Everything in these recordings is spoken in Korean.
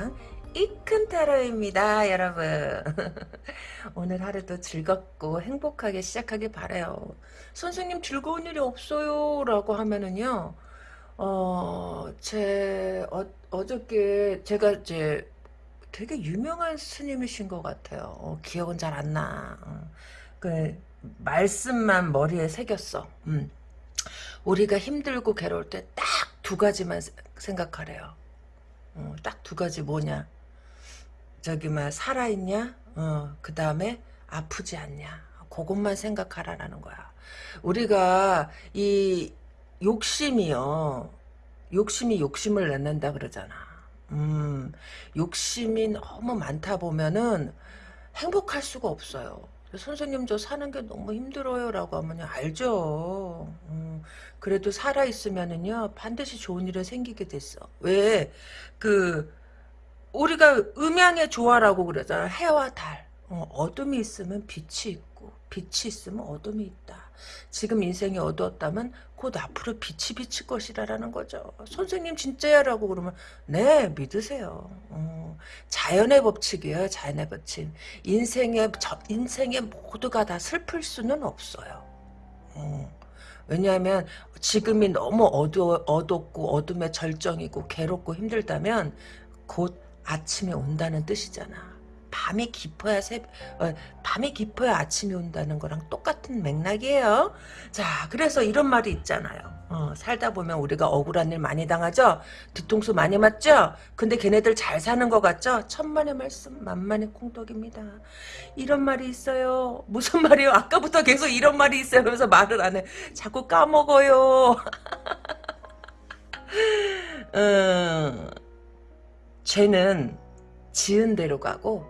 세상 이큰타로입니다 여러분 오늘 하루도 즐겁고 행복하게 시작하길 바래요 선생님 즐거운 일이 없어요 라고 하면은요 어, 제, 어, 어저께 제가 이제 되게 유명한 스님이신 것 같아요. 어, 기억은 잘 안 나. 어, 그, 말씀만 머리에 새겼어. 음. 우리가 힘들고 괴로울 때 딱 두 가지만 생각하래요. 어, 딱두 가지 뭐냐. 저기 막 살아있냐? 어, 그 다음에 아프지 않냐. 그것만 생각하라는 거야. 우리가 이 욕심이요. 욕심이 욕심을 낳는다 그러잖아. 음, 욕심이 너무 많다 보면은 행복할 수가 없어요. 선생님 저 사는 게 너무 힘들어요 라고 하면 알죠. 음, 그래도 살아있으면은요 반드시 좋은 일이 생기게 됐어. 왜? 그 우리가 음양의 조화라고 그러잖아. 해와 달. 어, 둠이 있으면 빛이 있고 빛이 있으면 어둠이 있다. 지금 인생이 어두웠다면 곧 앞으로 빛이 비칠 것이라는 거죠. 선생님 진짜야라고 그러면 네 믿으세요. 어, 자연의 법칙이에요. 자연의 법칙. 인생의 저, 인생의 모두가 다 슬플 수는 없어요. 어, 왜냐하면 지금이 너무 어두, 어둡고 어둠의 절정이고 괴롭고 힘들다면 곧 아침이 온다는 뜻이잖아. 밤이 깊어야 새, 어, 밤이 깊어야 아침이 온다는 거랑 똑같은 맥락이에요. 자, 그래서 이런 말이 있잖아요. 어, 살다 보면 우리가 억울한 일 많이 당하죠? 뒤통수 많이 맞죠? 근데 걔네들 잘 사는 것 같죠? 천만의 말씀, 만만의 콩떡입니다. 이런 말이 있어요. 무슨 말이요? 아까부터 계속 이런 말이 있어요. 그래서 말을 안 해. 자꾸 까먹어요. 음, 죄는 지은 대로 가고 어,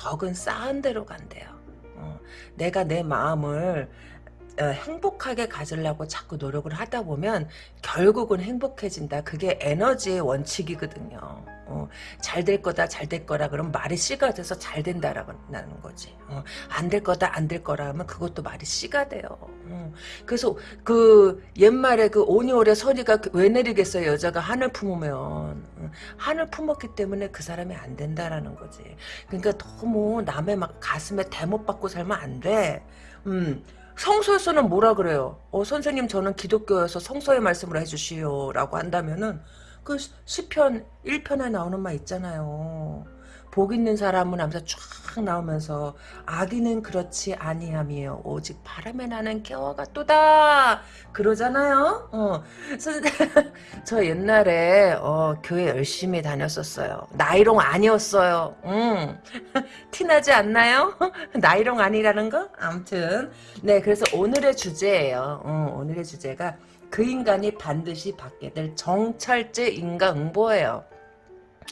덕은 쌓은 대로 간대요. 어, 내가 내 마음을 어, 행복하게 가지려고 자꾸 노력을 하다 보면 결국은 행복해진다. 그게 에너지의 원칙이거든요. 어, 잘될 거다 잘 될 거라 그러면 말이 씨가 돼서 잘 된다라고 나는 거지. 어, 안될 거다 안 될 거라 하면 그것도 말이 씨가 돼요. 어, 그래서 그 옛말에 그 오니올의 서리가 그왜 내리겠어요 여자가 하늘 품으면 어, 하늘 품었기 때문에 그 사람이 안 된다라는 거지. 그러니까 너무 남의 막 가슴에 대못 받고 살면 안 돼. 음. 성서에서는 뭐라 그래요? 어, 선생님 저는 기독교여서 성서의 말씀을 해주시오 라고 한다면은 그 시편 1편에 나오는 말 있잖아요. 복 있는 사람은 하면서 쫙 나오면서 악인은 그렇지 아니함이요. 오직 바람에 나는 겨와 같도다. 그러잖아요. 어. 저 옛날에 어, 교회 열심히 다녔었어요. 나이롱 아니었어요. 음. 티나지 않나요? 나이롱 아니라는 거? 아무튼. 네 그래서 오늘의 주제예요. 어, 오늘의 주제가 그 인간이 반드시 받게 될 정찰제 인간응보예요.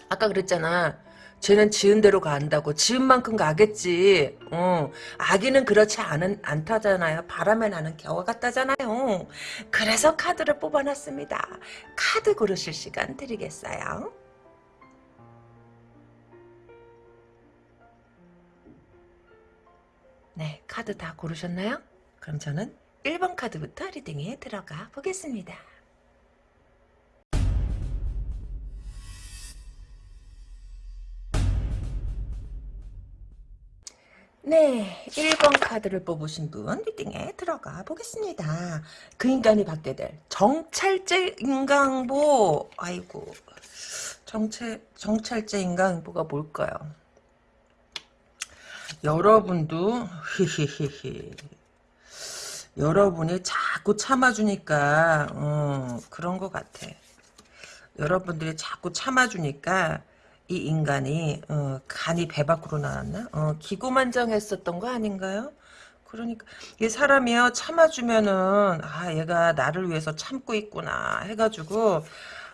아까 그랬잖아 쟤는 지은 대로 간다고. 지은 만큼 가겠지. 어. 아기는 그렇지 않은, 않다잖아요. 바람에 나는 겨와 같다잖아요. 그래서 카드를 뽑아놨습니다. 카드 고르실 시간 드리겠어요. 네 카드 다 고르셨나요? 그럼 저는 1번 카드부터 리딩에 들어가 보겠습니다 네, 1번 카드를 뽑으신 분 리딩에 들어가 보겠습니다. 그 인간이 받게 될 정찰제 인강보 아이고 정체, 정찰제 인강보가 뭘까요? 여러분도 히히히히 여러분이 자꾸 참아주니까 어, 그런 것 같아. 여러분들이 자꾸 참아주니까 이 인간이 어, 간이 배 밖으로 나왔나? 어, 기고만장했었던 거 아닌가요? 그러니까 이 사람이요 참아주면은 아 얘가 나를 위해서 참고 있구나 해가지고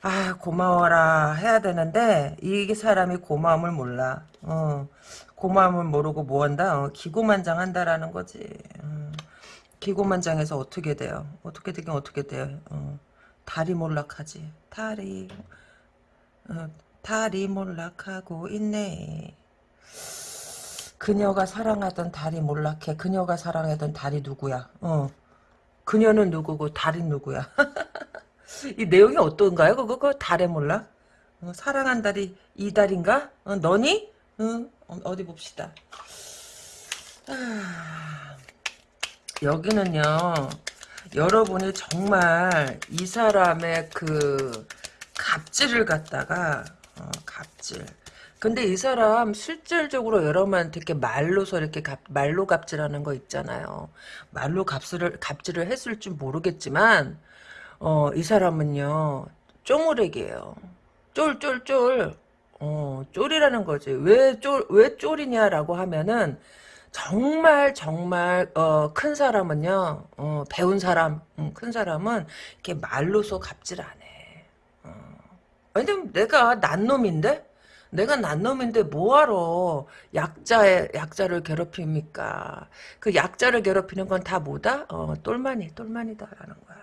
아 고마워라 해야 되는데 이 사람이 고마움을 몰라. 어, 고마움을 모르고 뭐한다? 어, 기고만장한다라는 거지. 어, 기고만장해서 어떻게 돼요? 어떻게 되긴 어떻게 돼요? 어, 달이 몰락하지. 달이. 어, 달이 몰락하고 있네. 그녀가 사랑하던 달이 몰락해. 그녀가 사랑하던 달이 누구야? 어. 그녀는 누구고 달이 누구야? 이 내용이 어떤가요? 그거 그 달에 몰락? 어, 사랑한 달이 이 달인가? 어, 너니? 응? 어, 어디 봅시다. 아, 여기는요. 여러분이 정말 이 사람의 그 갑질을 갖다가 어, 갑질. 근데 이 사람 실질적으로 여러분한테 이렇게 말로서 이렇게 갑, 말로 갑질하는 거 있잖아요. 말로 갑질을 갑질을 했을 줄 모르겠지만 어, 이 사람은요 쪼무렉이에요. 쫄쫄쫄. 어, 쫄이라는 거지. 왜 쫄, 왜 쫄이냐라고 하면은, 정말, 정말, 어, 큰 사람은요, 어, 배운 사람, 음, 큰 사람은, 이렇게 말로서 갑질 안 해. 어. 왜냐면 내가 난 놈인데? 내가 난 놈인데 뭐하러 약자의, 약자를 괴롭힙니까? 그 약자를 괴롭히는 건 다 뭐다? 어, 똘마니, 똘마니다라는 거야.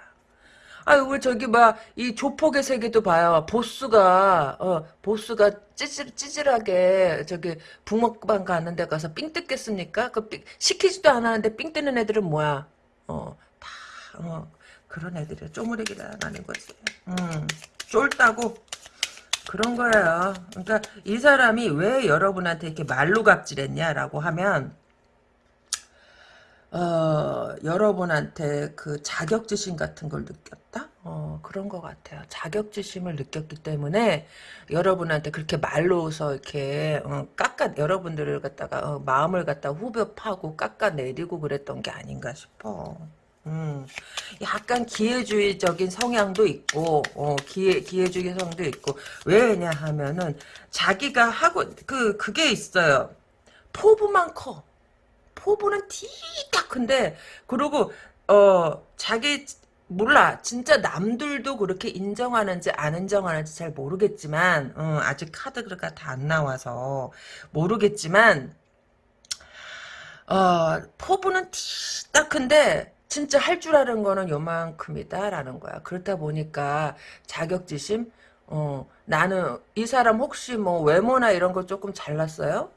아유, 왜 저기, 막, 이 조폭의 세계도 봐요. 보스가, 어, 보스가 찌질, 찌질하게, 저기, 붕어빵 가는 데 가서 삥 뜯겠습니까? 그 삥, 시키지도 않았는데 삥 뜨는 애들은 뭐야? 어, 다, 어, 그런 애들이야. 쪼무레기라는 거지. 음, 쫄다고. 그런 거예요. 그러니까 이 사람이 왜 여러분한테 이렇게 말로 갑질했냐라고 하면, 어, 여러분한테 그 자격지심 같은 걸 느꼈다? 어, 그런 것 같아요. 자격지심을 느꼈기 때문에 여러분한테 그렇게 말로서 이렇게, 어, 깎아, 여러분들을 갖다가, 어, 마음을 갖다 후벼 파고 깎아내리고 그랬던 게 아닌가 싶어. 음, 약간 기회주의적인 성향도 있고, 어, 기회, 기회주의 성도 있고, 왜냐 하면은, 자기가 하고, 그, 그게 있어요. 포부만 커. 포부는 티딱 큰데 그리고 어 자기 몰라 진짜 남들도 그렇게 인정하는지 안 인정하는지 잘 모르겠지만 어, 아직 카드가 다 안 나와서 모르겠지만 어 포부는 티딱 큰데 진짜 할 줄 아는 거는 요만큼이다라는 거야 그렇다 보니까 자격지심 어 나는 이 사람 혹시 뭐 외모나 이런 거 조금 잘났어요?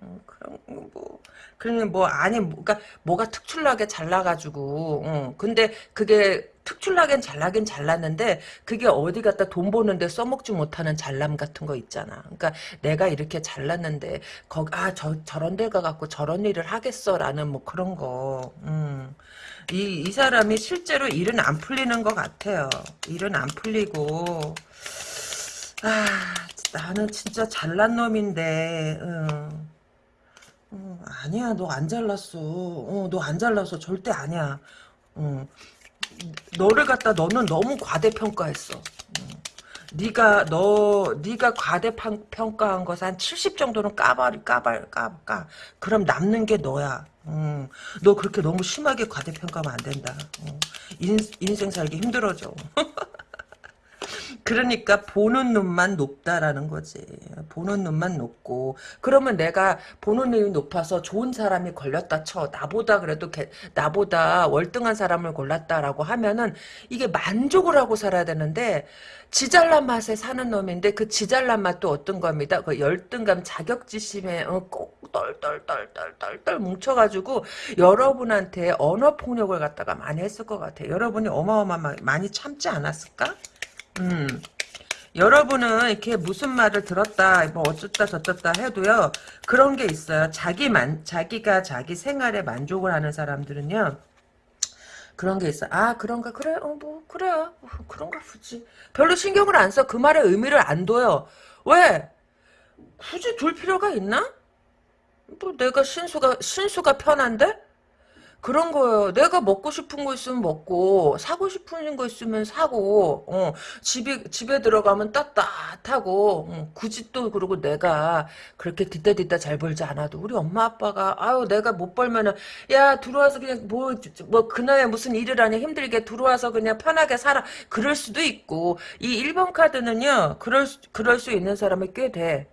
어, 그런 뭐 그러면 뭐 아니 뭐가 뭐가 특출나게 잘나가지고 어, 근데 그게 특출나긴 잘나긴 잘났는데 그게 어디 갖다 돈 버는데 써먹지 못하는 잘남 같은 거 있잖아. 그러니까 내가 이렇게 잘났는데 거아저 저런 데 가갖고 저런 일을 하겠어라는 뭐 그런 거. 음. 이, 이 사람이 실제로 일은 안 풀리는 것 같아요. 일은 안 풀리고, 아, 나는 진짜 잘난 놈인데, 음. 어, 아니야, 너 안 잘났어. 어, 너 안 잘났어. 절대 아니야. 어, 너를 갖다 너는 너무 과대평가했어. 어, 네가 너 네가 과대평가한 것을 한 70 정도는 까발 까발 까 까. 그럼 남는 게 너야. 어, 너 그렇게 너무 심하게 과대평가하면 안 된다. 어, 인, 인생 살기 힘들어져. 그러니까 보는 눈만 높다라는 거지. 보는 눈만 높고 그러면 내가 보는 눈이 높아서 좋은 사람이 걸렸다 쳐. 나보다 그래도 개, 나보다 월등한 사람을 골랐다라고 하면은 이게 만족을 하고 살아야 되는데 지잘난 맛에 사는 놈인데 그 지잘난 맛도 어떤 겁니다. 그 열등감 자격지심에 어, 꼭 떨떨떨떨떨떨 뭉쳐가지고 여러분한테 언어 폭력을 갖다가 많이 했을 것 같아. 여러분이 어마어마 많이 참지 않았을까? 음. 여러분은 이렇게 무슨 말을 들었다, 뭐 어쩌다 저쩌다 해도요, 그런 게 있어요. 자기만, 자기가 자기 생활에 만족을 하는 사람들은요, 그런 게 있어. 아, 그런가? 그래, 어, 뭐, 그래. 어, 그런가 보지. 별로 신경을 안 써. 그 말의 의미를 안 둬요. 왜? 굳이 둘 필요가 있나? 뭐, 내가 신수가, 신수가 편한데? 그런 거예요. 내가 먹고 싶은 거 있으면 먹고 사고 싶은 거 있으면 사고 어, 집에 집에 들어가면 따뜻하고 어, 굳이 또 그러고 내가 그렇게 뒤따 뒤따 잘 벌지 않아도 우리 엄마 아빠가 아유 내가 못 벌면은 야 들어와서 그냥 뭐 뭐 그나야 무슨 일을 하냐 힘들게 들어와서 그냥 편하게 살아 그럴 수도 있고 이 1번 카드는요 그럴 수, 그럴 수 있는 사람이 꽤 돼.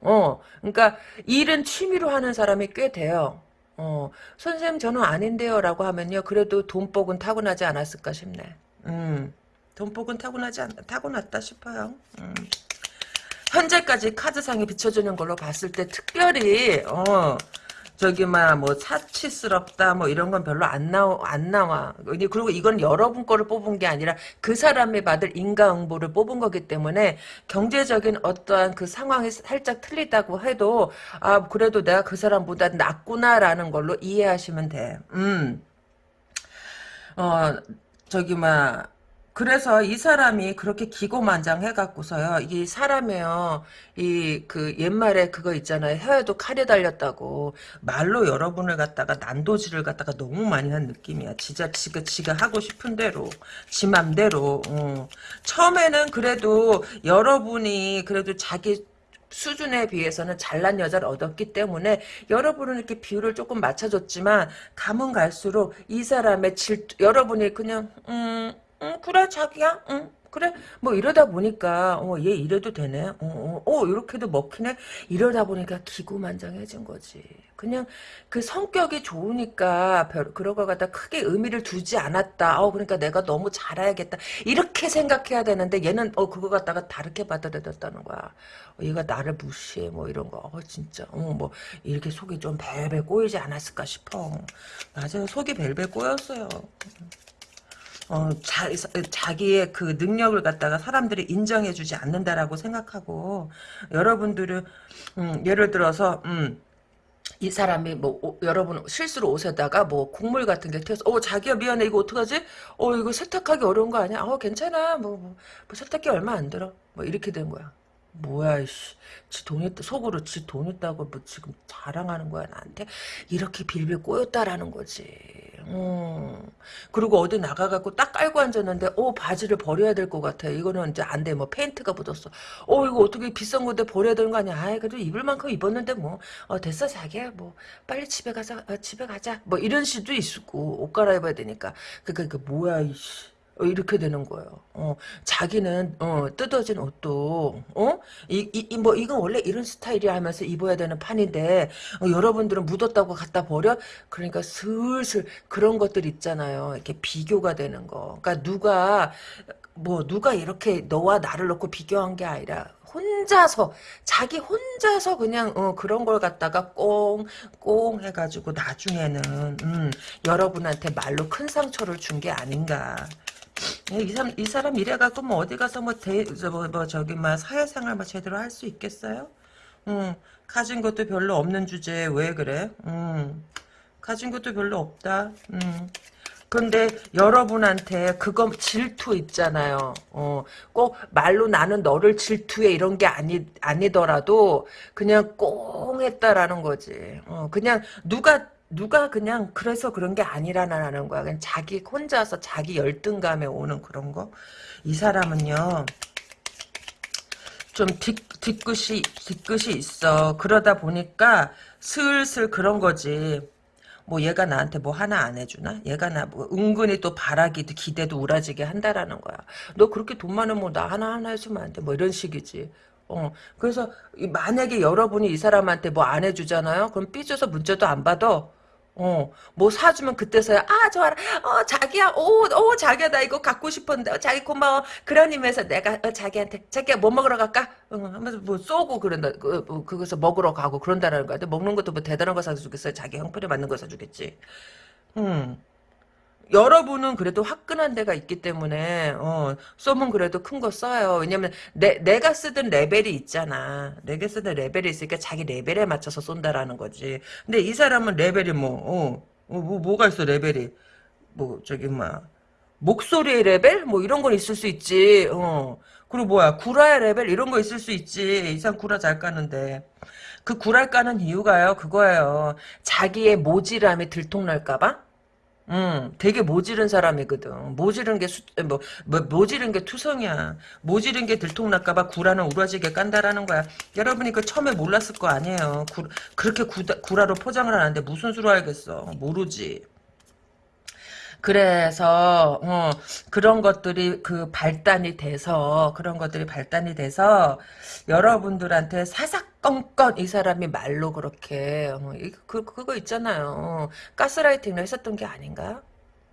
어, 그러니까 일은 취미로 하는 사람이 꽤 돼요. 어, 선생님 저는 아닌데요 라고 하면요. 그래도 돈복은 타고나지 않았을까 싶네. 음, 돈복은 타고나지 않, 타고났다 싶어요. 음. 현재까지 카드상에 비춰주는 걸로 봤을 때 특별히 어, 저기 막뭐 사치스럽다 뭐 이런 건 별로 안 나와 안 나와. 그리고 이건 여러분 거를 뽑은 게 아니라 그 사람이 받을 인과응보를 뽑은 거기 때문에 경제적인 어떠한 그 상황이 살짝 틀리다고 해도 아 그래도 내가 그 사람보다 낫구나라는 걸로 이해하시면 돼. 음. 어 저기 막 그래서 이 사람이 그렇게 기고만장해갖고서요, 이 사람이요, 이, 그, 옛말에 그거 있잖아요. 혀에도 칼이 달렸다고. 말로 여러분을 갖다가 난도질을 갖다가 너무 많이 한 느낌이야. 지가, 지가, 지가 하고 싶은 대로. 지 맘대로. 어. 처음에는 그래도 여러분이 그래도 자기 수준에 비해서는 잘난 여자를 얻었기 때문에 여러분은 이렇게 비율을 조금 맞춰줬지만 가면 갈수록 이 사람의 질 여러분이 그냥 음 응, 그래, 자기야. 응, 그래. 뭐 이러다 보니까, 어, 얘 이래도 되네. 어, 어, 어, 이렇게도 먹히네. 이러다 보니까 기구만장해진 거지. 그냥 그 성격이 좋으니까 별, 그런 거 갖다 크게 의미를 두지 않았다. 어, 그러니까 내가 너무 잘해야겠다. 이렇게 생각해야 되는데 얘는, 어, 그거 갖다가 다르게 받아들였다는 거야. 어, 얘가 나를 무시해. 뭐 이런 거. 어, 진짜. 어, 뭐, 이렇게 속이 좀 벨벨 꼬이지 않았을까 싶어. 맞아요. 속이 벨벨 꼬였어요. 어, 자, 자기의 그 능력을 갖다가 사람들이 인정해주지 않는다라고 생각하고 여러분들은 음, 예를 들어서 음, 이 사람이 뭐 오, 여러분 실수로 옷에다가 뭐 국물 같은 게 튀어서 어 자기야 미안해 이거 어떡하지? 어 이거 세탁하기 어려운 거 아니야? 어 괜찮아 뭐, 뭐, 뭐 세탁기 얼마 안 들어 뭐 이렇게 된 거야. 뭐야 이씨. 지돈 있다 속으로 지 돈 있다고 뭐 지금 자랑하는 거야 나한테? 이렇게 빌빌 꼬였다라는 거지. 음. 그리고 어디 나가갖고 딱 깔고 앉았는데 어 바지를 버려야 될 것 같아. 이거는 이제 안 돼. 뭐 페인트가 묻었어. 어 이거 어떻게 비싼 건데 버려야 되는 거 아니야? 아이 그래도 입을 만큼 입었는데 뭐. 어 됐어 자기야. 뭐 빨리 집에 가자 어, 집에 가자. 뭐 이런 시도 있고 옷 갈아입어야 되니까. 그니까 그 뭐야 이씨. 어, 이렇게 되는 거예요. 어, 자기는 어, 뜯어진 옷도 어? 이, 이, 뭐 이건 원래 이런 스타일이야 하면서 입어야 되는 판인데 어, 여러분들은 묻었다고 갖다 버려? 그러니까 슬슬 그런 것들 있잖아요. 이렇게 비교가 되는 거. 그러니까 누가 뭐 누가 이렇게 너와 나를 놓고 비교한 게 아니라 혼자서 자기 혼자서 그냥 어, 그런 걸 갖다가 꽁꽁 해가지고 나중에는 음, 여러분한테 말로 큰 상처를 준 게 아닌가 예, 이 사람, 이 사람 이래갖고 뭐 어디 가서 뭐, 대, 저, 뭐, 뭐 저기, 뭐, 사회생활 뭐 제대로 할 수 있겠어요? 음, 가진 것도 별로 없는 주제에 왜 그래? 음, 가진 것도 별로 없다. 음. 근데 여러분한테 그거 질투 있잖아요. 어, 꼭 말로 나는 너를 질투해 이런 게 아니 아니더라도 그냥 꽁 했다라는 거지. 어, 그냥 누가 누가 그냥 그래서 그런 게 아니라는 거야. 그냥 자기 혼자서 자기 열등감에 오는 그런 거. 이 사람은요. 좀 뒤, 뒤끝이 뒤끝이 있어. 그러다 보니까 슬슬 그런 거지. 뭐 얘가 나한테 뭐 하나 안 해주나? 얘가 나 뭐 은근히 또 바라기도 기대도 우라지게 한다라는 거야. 너 그렇게 돈 많으면 나 하나 하나 해주면 안 돼. 뭐 이런 식이지. 어, 그래서 만약에 여러분이 이 사람한테 뭐 안 해주잖아요. 그럼 삐져서 문자도 안 받아. 어, 뭐 사주면 그때서야, 아, 좋아라. 어, 자기야, 오, 오, 자기야, 나 이거 갖고 싶었는데, 어, 자기 고마워. 그런 의미에서 내가, 어, 자기한테, 자기야, 뭐 먹으러 갈까? 어, 하면서 뭐 쏘고 그런다, 그, 뭐, 그것서 먹으러 가고 그런다는 거야. 근데 먹는 것도 뭐 대단한 거 사주겠어요? 자기 형편에 맞는 거 사주겠지. 음. 여러분은 그래도 화끈한 데가 있기 때문에 어, 쏘면 그래도 큰 거 써요. 왜냐면 내, 내가 쓰던 레벨이 있잖아. 내가 쓰던 레벨이 있으니까 자기 레벨에 맞춰서 쏜다라는 거지. 근데 이 사람은 레벨이 뭐, 어, 어 뭐, 뭐가 있어 레벨이. 뭐 저기 뭐 목소리의 레벨? 뭐 이런 건 있을 수 있지. 어. 그리고 뭐야 구라의 레벨 이런 거 있을 수 있지. 이상 구라 잘 까는데. 그 구라 까는 이유가요. 그거예요. 자기의 모질함이 들통날까봐? 음, 되게 모지른 사람이거든. 모지른 게 수, 뭐, 뭐, 모지른 게 투성이야. 모지른 게 들통날까봐 구라는 우라지게 깐다라는 거야. 여러분이 그 처음에 몰랐을 거 아니에요. 구, 그렇게 구다, 구라로 포장을 하는데 무슨 수로 알겠어. 모르지. 그래서 어, 그런 것들이 그 발단이 돼서 그런 것들이 발단이 돼서 여러분들한테 사사건건 이 사람이 말로 그렇게 어, 그 그거 있잖아요. 가스라이팅을 했었던 게 아닌가?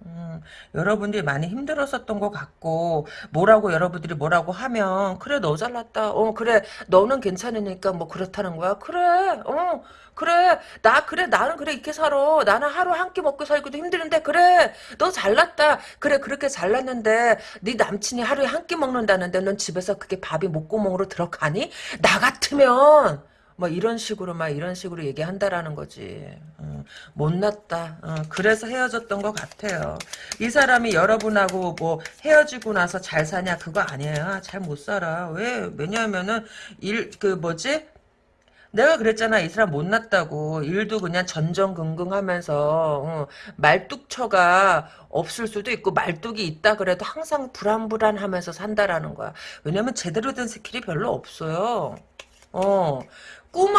음, 여러분들이 많이 힘들었었던 것 같고 뭐라고 여러분들이 뭐라고 하면 그래 너 잘났다. 어 그래 너는 괜찮으니까 뭐 그렇다는 거야 그래 어 그래. 나 그래 나는 그래 이렇게 살아. 나는 하루 한 끼 먹고 살기도 힘드는데 그래. 너 잘났다. 그래 그렇게 잘났는데 네 남친이 하루에 한 끼 먹는다는데 넌 집에서 그게 밥이 목구멍으로 들어가니? 나 같으면 뭐 이런 식으로 막 이런 식으로 얘기한다라는 거지. 어, 못났다. 어, 그래서 헤어졌던 것 같아요. 이 사람이 여러분하고 뭐 헤어지고 나서 잘 사냐 그거 아니에요. 잘 못 살아. 왜? 왜냐하면은 일 그 뭐지? 내가 그랬잖아. 이 사람 못났다고. 일도 그냥 전전긍긍하면서 어, 말뚝처가 없을 수도 있고 말뚝이 있다 그래도 항상 불안불안하면서 산다라는 거야. 왜냐면 제대로 된 skill이 별로 없어요. 어, 꿈,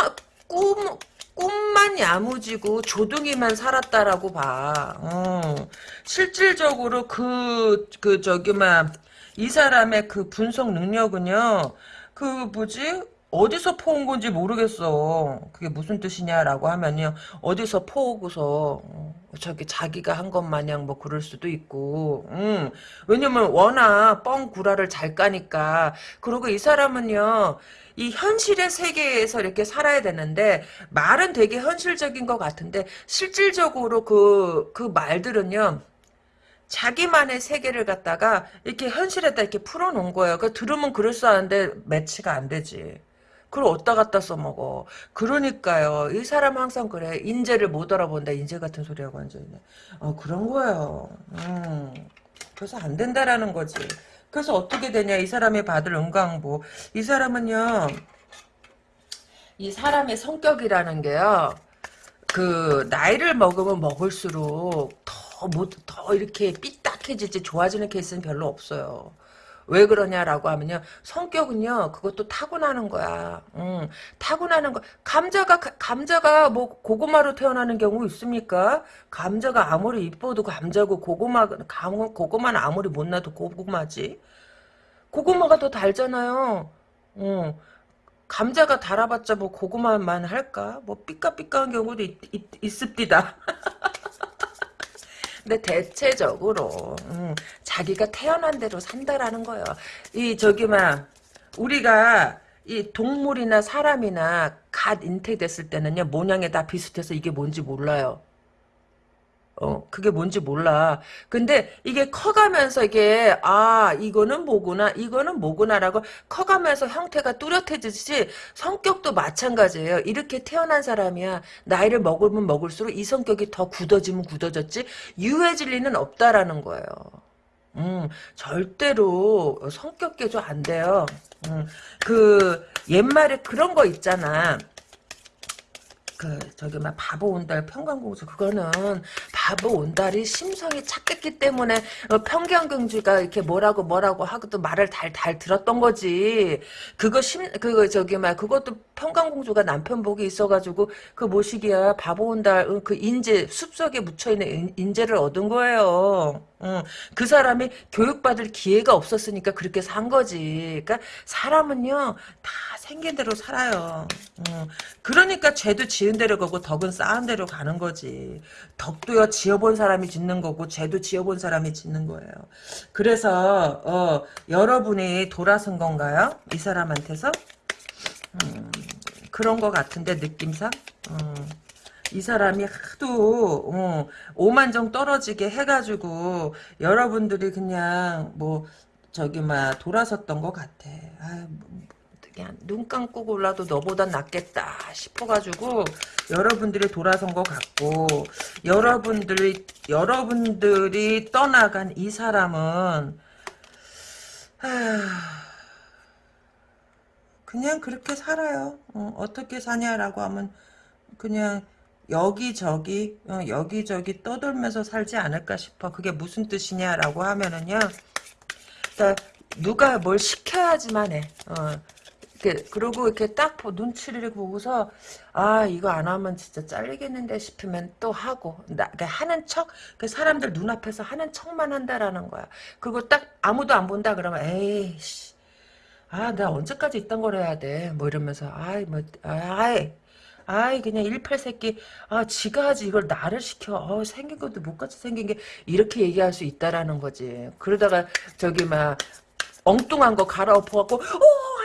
꿈, 꿈만 야무지고 조둥이만 살았다라고 봐. 어, 실질적으로 그, 그, 저기, 막, 이 사람의 그 분석 능력은요, 그, 뭐지? 어디서 퍼온 건지 모르겠어. 그게 무슨 뜻이냐라고 하면요. 어디서 퍼오고서, 어, 저기 자기가 한 것 마냥 뭐 그럴 수도 있고, 음. 왜냐면 워낙 뻥 구라를 잘 까니까. 그리고 이 사람은요, 이 현실의 세계에서 이렇게 살아야 되는데 말은 되게 현실적인 것 같은데 실질적으로 그, 그 말들은요. 자기만의 세계를 갖다가 이렇게 현실에다 이렇게 풀어놓은 거예요. 그 들으면 그럴싸한데 매치가 안 되지. 그걸 어디다 갖다 써먹어. 그러니까요. 이 사람 항상 그래. 인재를 못 알아본다. 인재 같은 소리하고 앉아있네. 어, 그런 거예요. 음. 그래서 안 된다라는 거지. 그래서 어떻게 되냐 이 사람이 받을 은광보 이 사람은요 이 사람의 성격이라는 게요 그 나이를 먹으면 먹을수록 더, 뭐, 더 이렇게 삐딱해지지 좋아지는 케이스는 별로 없어요. 왜 그러냐라고 하면요. 성격은요. 그것도 타고나는 거야. 응. 타고나는 거. 감자가 감자가 뭐 고구마로 태어나는 경우 있습니까? 감자가 아무리 이뻐도 감자고 고구마 고구마는 아무리 못나도 고구마지. 고구마가 더 달잖아요. 응. 감자가 달아봤자 뭐 고구마만 할까? 뭐 삐까삐까한 경우도 있, 있, 있습니다. 근데 대체적으로 음, 자기가 태어난 대로 산다라는 거예요. 이 저기 막 우리가 이 동물이나 사람이나 갓 잉태됐을 때는요 모양이 다 비슷해서 이게 뭔지 몰라요. 어, 그게 뭔지 몰라. 근데 이게 커가면서 이게, 아, 이거는 뭐구나, 이거는 뭐구나라고 커가면서 형태가 뚜렷해지듯이 성격도 마찬가지예요. 이렇게 태어난 사람이야. 나이를 먹으면 먹을수록 이 성격이 더 굳어지면 굳어졌지, 유해질 리는 없다라는 거예요. 음, 절대로 성격 개조 안 돼요. 음, 그, 옛말에 그런 거 있잖아. 그 저기 막 바보 온달 평강공주 그거는 바보 온달이 심성이 착했기 때문에 어, 평강공주가 이렇게 뭐라고 뭐라고 하고도 말을 달달 들었던 거지. 그거 심 그거 저기 막 그것도 평강공주가 남편 복이 있어가지고 그 모시기야 바보 온달 그 인재 숲속에 묻혀있는 인 재를 얻은 거예요 응. 그 사람이 교육받을 기회가 없었으니까 그렇게 산 거지 그러니까 사람은요 다 생긴 대로 살아요. 어. 그러니까 죄도 지은 대로 가고 덕은 쌓은 대로 가는 거지. 덕도요 지어본 사람이 짓는 거고 죄도 지어본 사람이 짓는 거예요. 그래서 어, 여러분이 돌아선 건가요? 이 사람한테서? 음, 그런 것 같은데 느낌상? 음. 이 사람이 하도 어, 오만정 떨어지게 해가지고 여러분들이 그냥 뭐 저기 막 돌아섰던 것 같아. 아, 그냥 눈 감고 골라도 너보단 낫겠다 싶어가지고 여러분들이 돌아선 것 같고 여러분들이 여러분들이 떠나간 이 사람은 그냥 그렇게 살아요. 어, 떻게 사냐라고 하면 그냥 여기저기 어, 여기저기 떠돌면서 살지 않을까 싶어. 그게 무슨 뜻이냐라고 하면은요. 그러니까 누가 뭘 시켜야지만 해. 어, 이렇게 그리고 이렇게 딱 눈치를 보고서 아 이거 안 하면 진짜 잘리겠는데 싶으면 또 하고 나 하는 척 그 사람들 눈앞에서 하는 척만 한다라는 거야. 그리고 딱 아무도 안 본다 그러면 에이씨 아, 나 언제까지 이딴 걸 해야 돼? 뭐 이러면서, 아이, 뭐, 아이, 아이 그냥 일팔새끼. 아 지가 하지. 이걸 나를 시켜. 어, 생긴 것도 못같이 생긴 게 이렇게 얘기할 수 있다라는 거지. 그러다가 저기 막 엉뚱한 거 갈아엎어갖고 어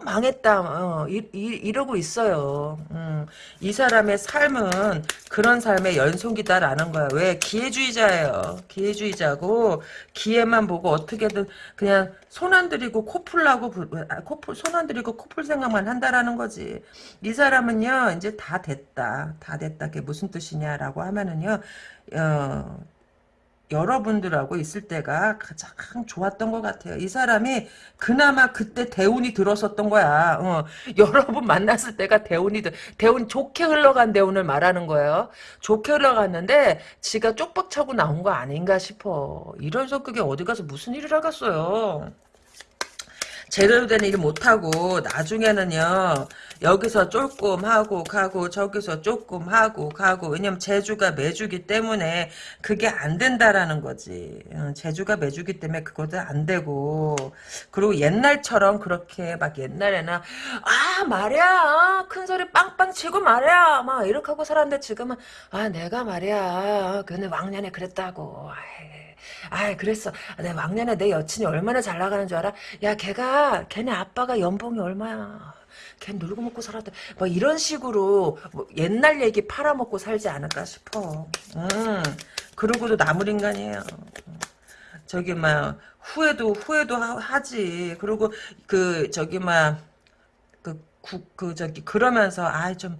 어 망했다. 어, 이, 이, 러고 있어요. 음, 이 사람의 삶은 그런 삶의 연속이다라는 거야. 왜? 기회주의자예요. 기회주의자고 기회만 보고 어떻게든 그냥 손 안 들이고 코풀 나고 아, 코풀 손 안 들이고 코풀 생각만 한다라는 거지. 이 사람은요 이제 다 됐다. 다 됐다. 그게 무슨 뜻이냐라고 하면은요 어, 여러분들하고 있을 때가 가장 좋았던 것 같아요. 이 사람이 그나마 그때 대운이 들었었던 거야. 어, 여러분 만났을 때가 대운이 들, 대운 좋게 흘러간 대운을 말하는 거예요. 좋게 흘러갔는데 지가 쪽박 차고 나온 거 아닌가 싶어. 이런 성격이 어디 가서 무슨 일을 하겠어요. 제대로 된일 못하고 나중에는요 여기서 조금 하고 가고 저기서 조금 하고 가고 왜냐면 제주가 매주기 때문에 그게 안 된다라는 거지. 어, 제주가 매주기 때문에 그것도 안 되고. 그리고 옛날처럼 그렇게 막 옛날에는 아 말이야 큰 소리 빵빵 치고 말이야 막 이렇게 하고 살았는데 지금은 아 내가 말이야 근데 왕년에 그랬다고 아 그랬어. 내 왕년에 내 여친이 얼마나 잘 나가는 줄 알아? 야 걔가 걔네 아빠가 연봉이 얼마야. 걔 놀고 먹고 살았다. 뭐 이런 식으로 뭐 옛날 얘기 팔아먹고 살지 않을까 싶어. 음, 그러고도 나물 인간이에요. 저기 막 후회도 후회도 하, 지 그리고 그 저기 막그 그 저기 그러면서 아좀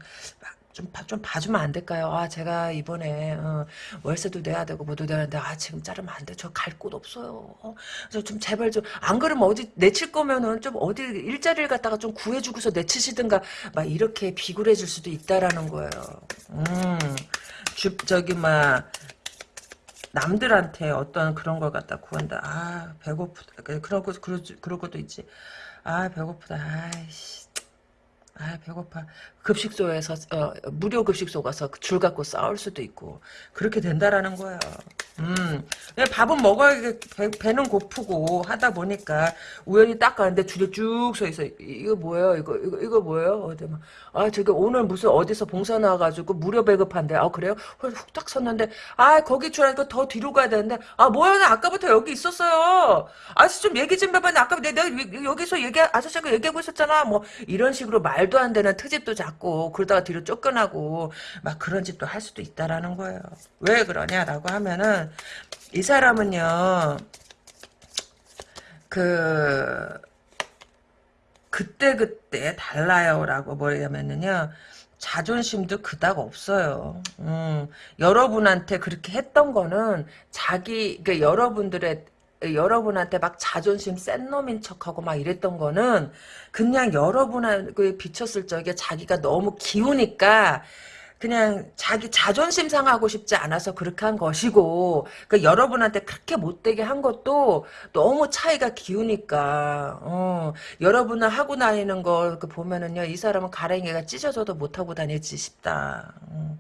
좀, 봐, 좀 봐주면 안 될까요? 아, 제가 이번에, 어, 월세도 내야 되고, 뭐도 내야 되는데, 아, 지금 자르면 안 돼. 저 갈 곳 없어요. 어, 그래서 좀 제발 좀, 안 그러면 어디 내칠 거면은 좀 어디 일자리를 갖다가 좀 구해주고서 내치시든가, 막 이렇게 비굴해질 수도 있다라는 거예요. 음, 주, 저기, 막, 남들한테 어떤 그런 걸 갖다 구한다. 아, 배고프다. 그런 거, 그러, 그런 것도 있지. 아, 배고프다. 아이씨. 아 배고파 급식소에서 어, 무료 급식소 가서 줄 갖고 싸울 수도 있고 그렇게 된다라는 거예요. 음, 밥은 먹어야 배, 는 고프고 하다 보니까 우연히 딱 가는데 줄에 쭉 서 있어. 이거 뭐예요? 이거 이거 이거 뭐예요? 어디 막, 아 저기 오늘 무슨 어디서 봉사 나와 가지고 무료 배급한대. 아 그래요? 훅딱 섰는데 아 거기 줄 알고 더 뒤로 가야 되는데 아 뭐야 나 아까부터 여기 있었어요. 아저씨 좀 얘기 좀 해봐. 나 아까 내가 여기서 얘기 아저씨가 얘기하고 있었잖아. 뭐 이런 식으로 말도 안 되는 트집도 잡고 그러다가 뒤로 쫓겨나고 막 그런 짓도 할 수도 있다라는 거예요. 왜 그러냐라고 하면은 이 사람은요 그 그때그때 달라요라고 뭐냐면은요 자존심도 그닥 없어요. 음, 여러분한테 그렇게 했던 거는 자기 그 여러분들의 여러분한테 막 자존심 센 놈인 척하고 막 이랬던 거는 그냥 여러분한테 비쳤을 적에 자기가 너무 기우니까 그냥 자기 자존심 상하고 싶지 않아서 그렇게 한 것이고 그 여러분한테 그렇게 못되게 한 것도 너무 차이가 기우니까 어, 여러분을 하고 다니는 걸그 보면은요 이 사람은 가랭이가 찢어져도 못하고 다니지 싶다 어.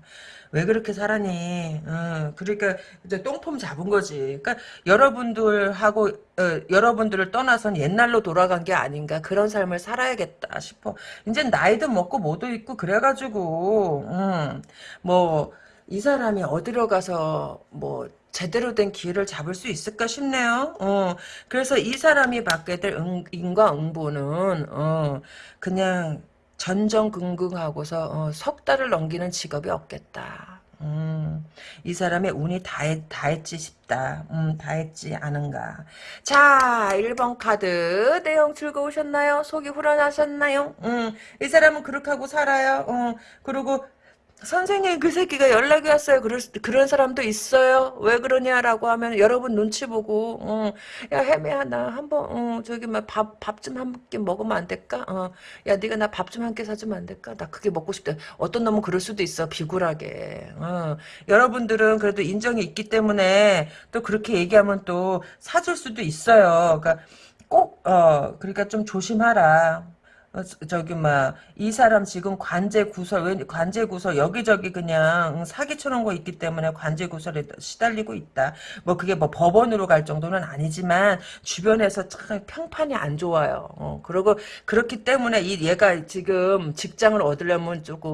왜 그렇게 살아니? 어, 그러니까 이제 똥폼 잡은 거지. 그러니까 여러분들하고 어, 여러분들을 떠나선 옛날로 돌아간 게 아닌가 그런 삶을 살아야겠다 싶어. 이제 나이도 먹고 뭐도 있고 그래가지고 음, 뭐이 사람이 어디로 가서 뭐 제대로 된 기회를 잡을 수 있을까 싶네요. 어, 그래서 이 사람이 받게 될 응, 인과응보는 어, 그냥 전전긍긍하고서 어, 석 달을 넘기는 직업이 없겠다. 음, 이 사람의 운이 다, 했, 다 했지 싶다. 음, 다 했지 않은가. 자, 1번 카드. 내용 즐거우셨나요? 속이 후련하셨나요? 음, 이 사람은 그렇게 하고 살아요. 어, 그리고 선생님 그 새끼가 연락이 왔어요. 그럴, 그런 사람도 있어요. 왜 그러냐라고 하면 여러분 눈치 보고 어, 야 해매야 나 한번 어, 저기 밥밥 좀한 끼 먹으면 안 될까? 어, 야 네가 나 밥 좀 한 끼 사주면 안 될까? 나 그게 먹고 싶다. 어떤 놈은 그럴 수도 있어 비굴하게. 어, 여러분들은 그래도 인정이 있기 때문에 또 그렇게 얘기하면 또 사줄 수도 있어요. 그러니까 꼭 어, 그러니까 좀 조심하라. 어, 저기 막 이 사람 지금 관제 구설 왜 관제 구설 여기저기 그냥 사기쳐놓은 거 있기 때문에 관제 구설에 시달리고 있다. 뭐 그게 뭐 법원으로 갈 정도는 아니지만 주변에서 참 평판이 안 좋아요. 어, 그리고 그렇기 때문에 이 얘가 지금 직장을 얻으려면 조금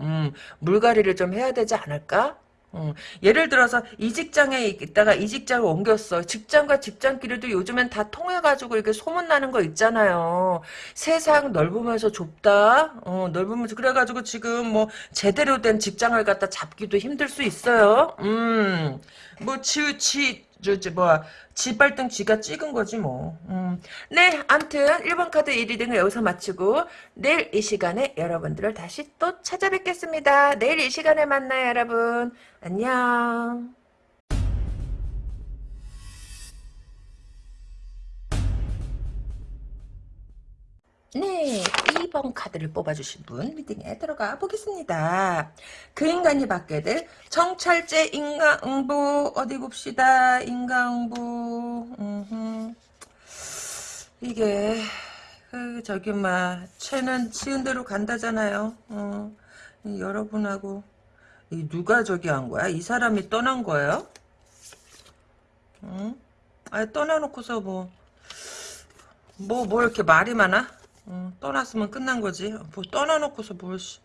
음, 물갈이를 좀 해야 되지 않을까? 음, 예를 들어서 이 직장에 있다가 이 직장을 옮겼어. 직장과 직장끼리도 요즘엔 다 통해가지고 이렇게 소문나는 거 있잖아요. 세상 넓으면서 좁다. 어, 넓으면서 그래가지고 지금 뭐 제대로 된 직장을 갖다 잡기도 힘들 수 있어요. 음, 뭐 지, 지, 저, 저, 뭐야, 지발등 쥐가 찍은 거지, 뭐. 음. 네, 암튼, 1번 카드 1위 등을 여기서 마치고, 내일 이 시간에 여러분들을 다시 또 찾아뵙겠습니다. 내일 이 시간에 만나요, 여러분. 안녕. 네, 2번 카드를 뽑아주신 분 리딩에 들어가 보겠습니다. 그 인간이 받게 될 정찰제 인가응보 어디 봅시다. 인가응보 음흠. 이게 그 저기 막 채는 치은 대로 간다잖아요. 어, 여러분하고 이 누가 저기 한 거야? 이 사람이 떠난 거예요? 응? 아 떠나놓고서 뭐 뭐, 뭐 이렇게 말이 많아? 어, 떠났으면 끝난 거지. 뭐 떠나놓고서 뭘, 씨.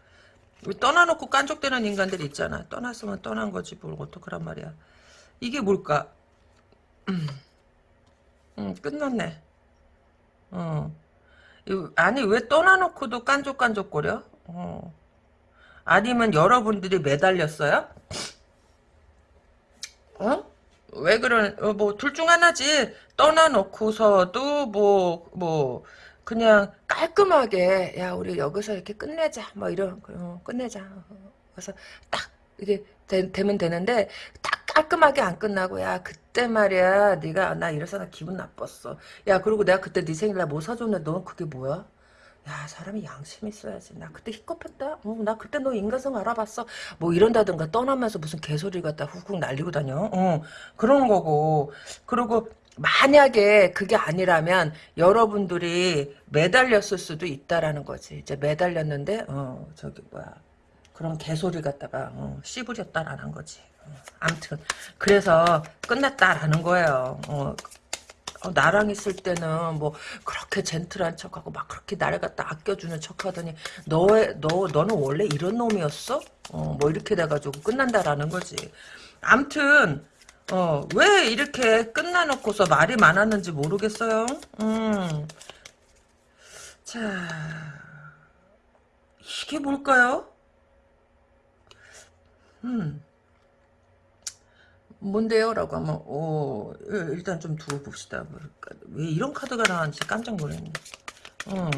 떠나놓고 깐족되는 인간들 있잖아. 떠났으면 떠난 거지. 뭘 어떡하란 말이야. 이게 뭘까? 음, 음 끝났네. 어. 아니, 왜 떠나놓고도 깐족깐족거려? 어. 아니면 여러분들이 매달렸어요? 어? 왜 그런, 어, 뭐, 둘 중 하나지. 떠나놓고서도, 뭐, 뭐, 그냥 깔끔하게 야 우리 여기서 이렇게 끝내자. 뭐 이런 어, 끝내자. 그래서 딱 이게 되, 면 되는데 딱 깔끔하게 안 끝나고 야 그때 말이야. 네가 나 이래서 나 기분 나빴어. 야 그리고 내가 그때 네 생일날 뭐 사줬는데 넌 그게 뭐야 야 사람이 양심 있어야지. 나 그때 희겁했다. 어, 나 그때 너 인간성 알아봤어. 뭐 이런다든가 떠나면서 무슨 개소리 갖다 훅훅 날리고 다녀. 어, 그런 거고. 그리고 만약에 그게 아니라면 여러분들이 매달렸을 수도 있다라는 거지. 이제 매달렸는데 어 저기 뭐야 그런 개소리 갖다가 어, 씨부렸다라는 거지. 어, 암튼 그래서 끝났다라는 거예요. 어, 어, 나랑 있을 때는 뭐 그렇게 젠틀한 척하고 막 그렇게 나를 갖다 아껴주는 척하더니 너의 너 너는 원래 이런 놈이었어? 어, 뭐 이렇게 돼가지고 끝난다라는 거지. 암튼 어, 왜 이렇게 끝나놓고서 말이 많았는지 모르겠어요. 음. 자, 이게 뭘까요? 음. 뭔데요? 라고 하면, 어, 일단 좀 두고 봅시다. 왜 이런 카드가 나왔는지 깜짝 놀랐네. 어.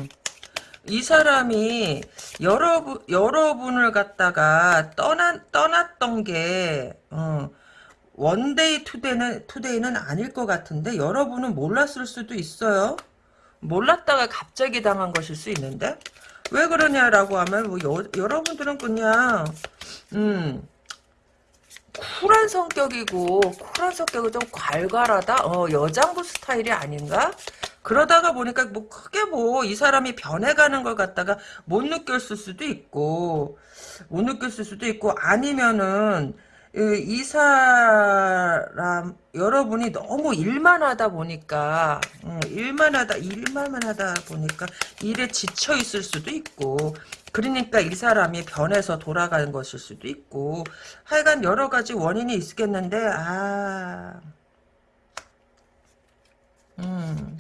이 사람이 여러분, 여러분을 갖다가 떠나, 떠났던 게, 어, 원데이 투데이는, 투데이는 아닐 것 같은데 여러분은 몰랐을 수도 있어요. 몰랐다가 갑자기 당한 것일 수 있는데. 왜 그러냐라고 하면 뭐 여, 여러분들은 그냥 음 쿨한 성격이고 쿨한 성격이 좀 괄괄하다? 어 여장부 스타일이 아닌가? 그러다가 보니까 뭐 크게 뭐 이 사람이 변해가는 걸 갖다가 못 느꼈을 수도 있고 못 느꼈을 수도 있고 아니면은 이 사람 여러분이 너무 일만 하다 보니까 음, 일만 하다 일만 하다 보니까 일에 지쳐 있을 수도 있고 그러니까 이 사람이 변해서 돌아가는 것일 수도 있고 하여간 여러 가지 원인이 있겠는데 아 음,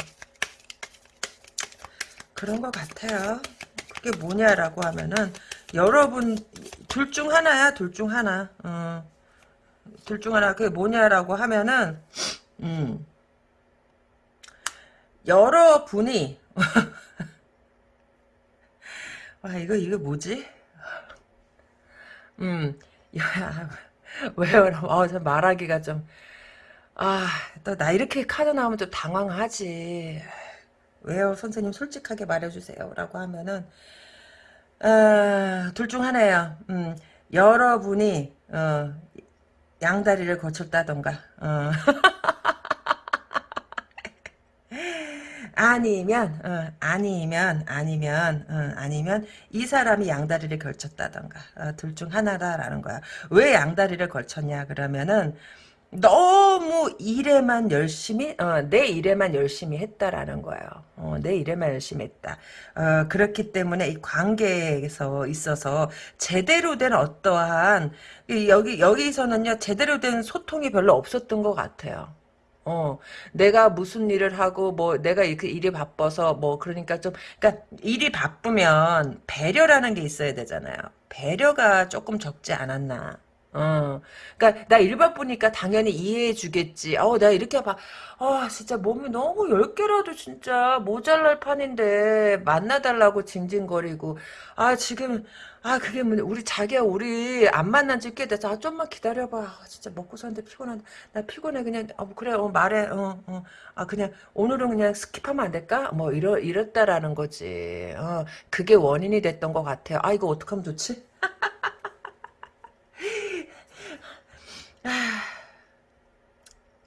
그런 것 같아요. 그게 뭐냐라고 하면은 여러분 둘 중 하나야 둘 중 하나. 음. 둘 중 하나 그게 뭐냐라고 하면은 음 여러분이 아 이거 이거 뭐지? 음 야, 왜요? 어, 저 말하기가 좀 아, 또 나 이렇게 카드 나오면 좀 당황하지. 왜요? 선생님 솔직하게 말해주세요. 라고 하면은 어, 둘중 하나예요. 음, 여러분이 어, 양다리를 거쳤다던가 어. 아니면 어, 아니면 아니면 어, 아니면 이 사람이 양다리를 걸쳤다던가 어, 둘중 하나다라는 거야. 왜 양다리를 걸쳤냐 그러면은 너무 일에만 열심히 어, 내 일에만 열심히 했다라는 거예요. 어, 내 일에만 열심히 했다. 어, 그렇기 때문에 이 관계에서 있어서 제대로 된 어떠한 이 여기 여기서는요 제대로 된 소통이 별로 없었던 것 같아요. 어, 내가 무슨 일을 하고, 뭐, 내가 그 일이 바빠서, 뭐, 그러니까 좀, 그러니까 일이 바쁘면 배려라는 게 있어야 되잖아요. 배려가 조금 적지 않았나. 어, 그러니까 나일 바쁘니까 당연히 이해해 주겠지. 어, 내가 이렇게 봐. 아, 진짜 몸이 너무 열 개라도 진짜 모자랄 판인데 만나달라고 징징거리고. 아, 지금 아, 그게 뭐 우리 자기야 우리 안 만난 지 꽤 돼서 아, 좀만 기다려 봐. 아, 진짜 먹고 사는데 피곤한데 나 피곤해 그냥 어, 그래 어 말해 어, 어. 아 그냥 오늘은 그냥 skip하면 안 될까? 뭐 이러 이랬다라는 거지. 어, 그게 원인이 됐던 것 같아요. 아 이거 어떡하면 좋지? 아,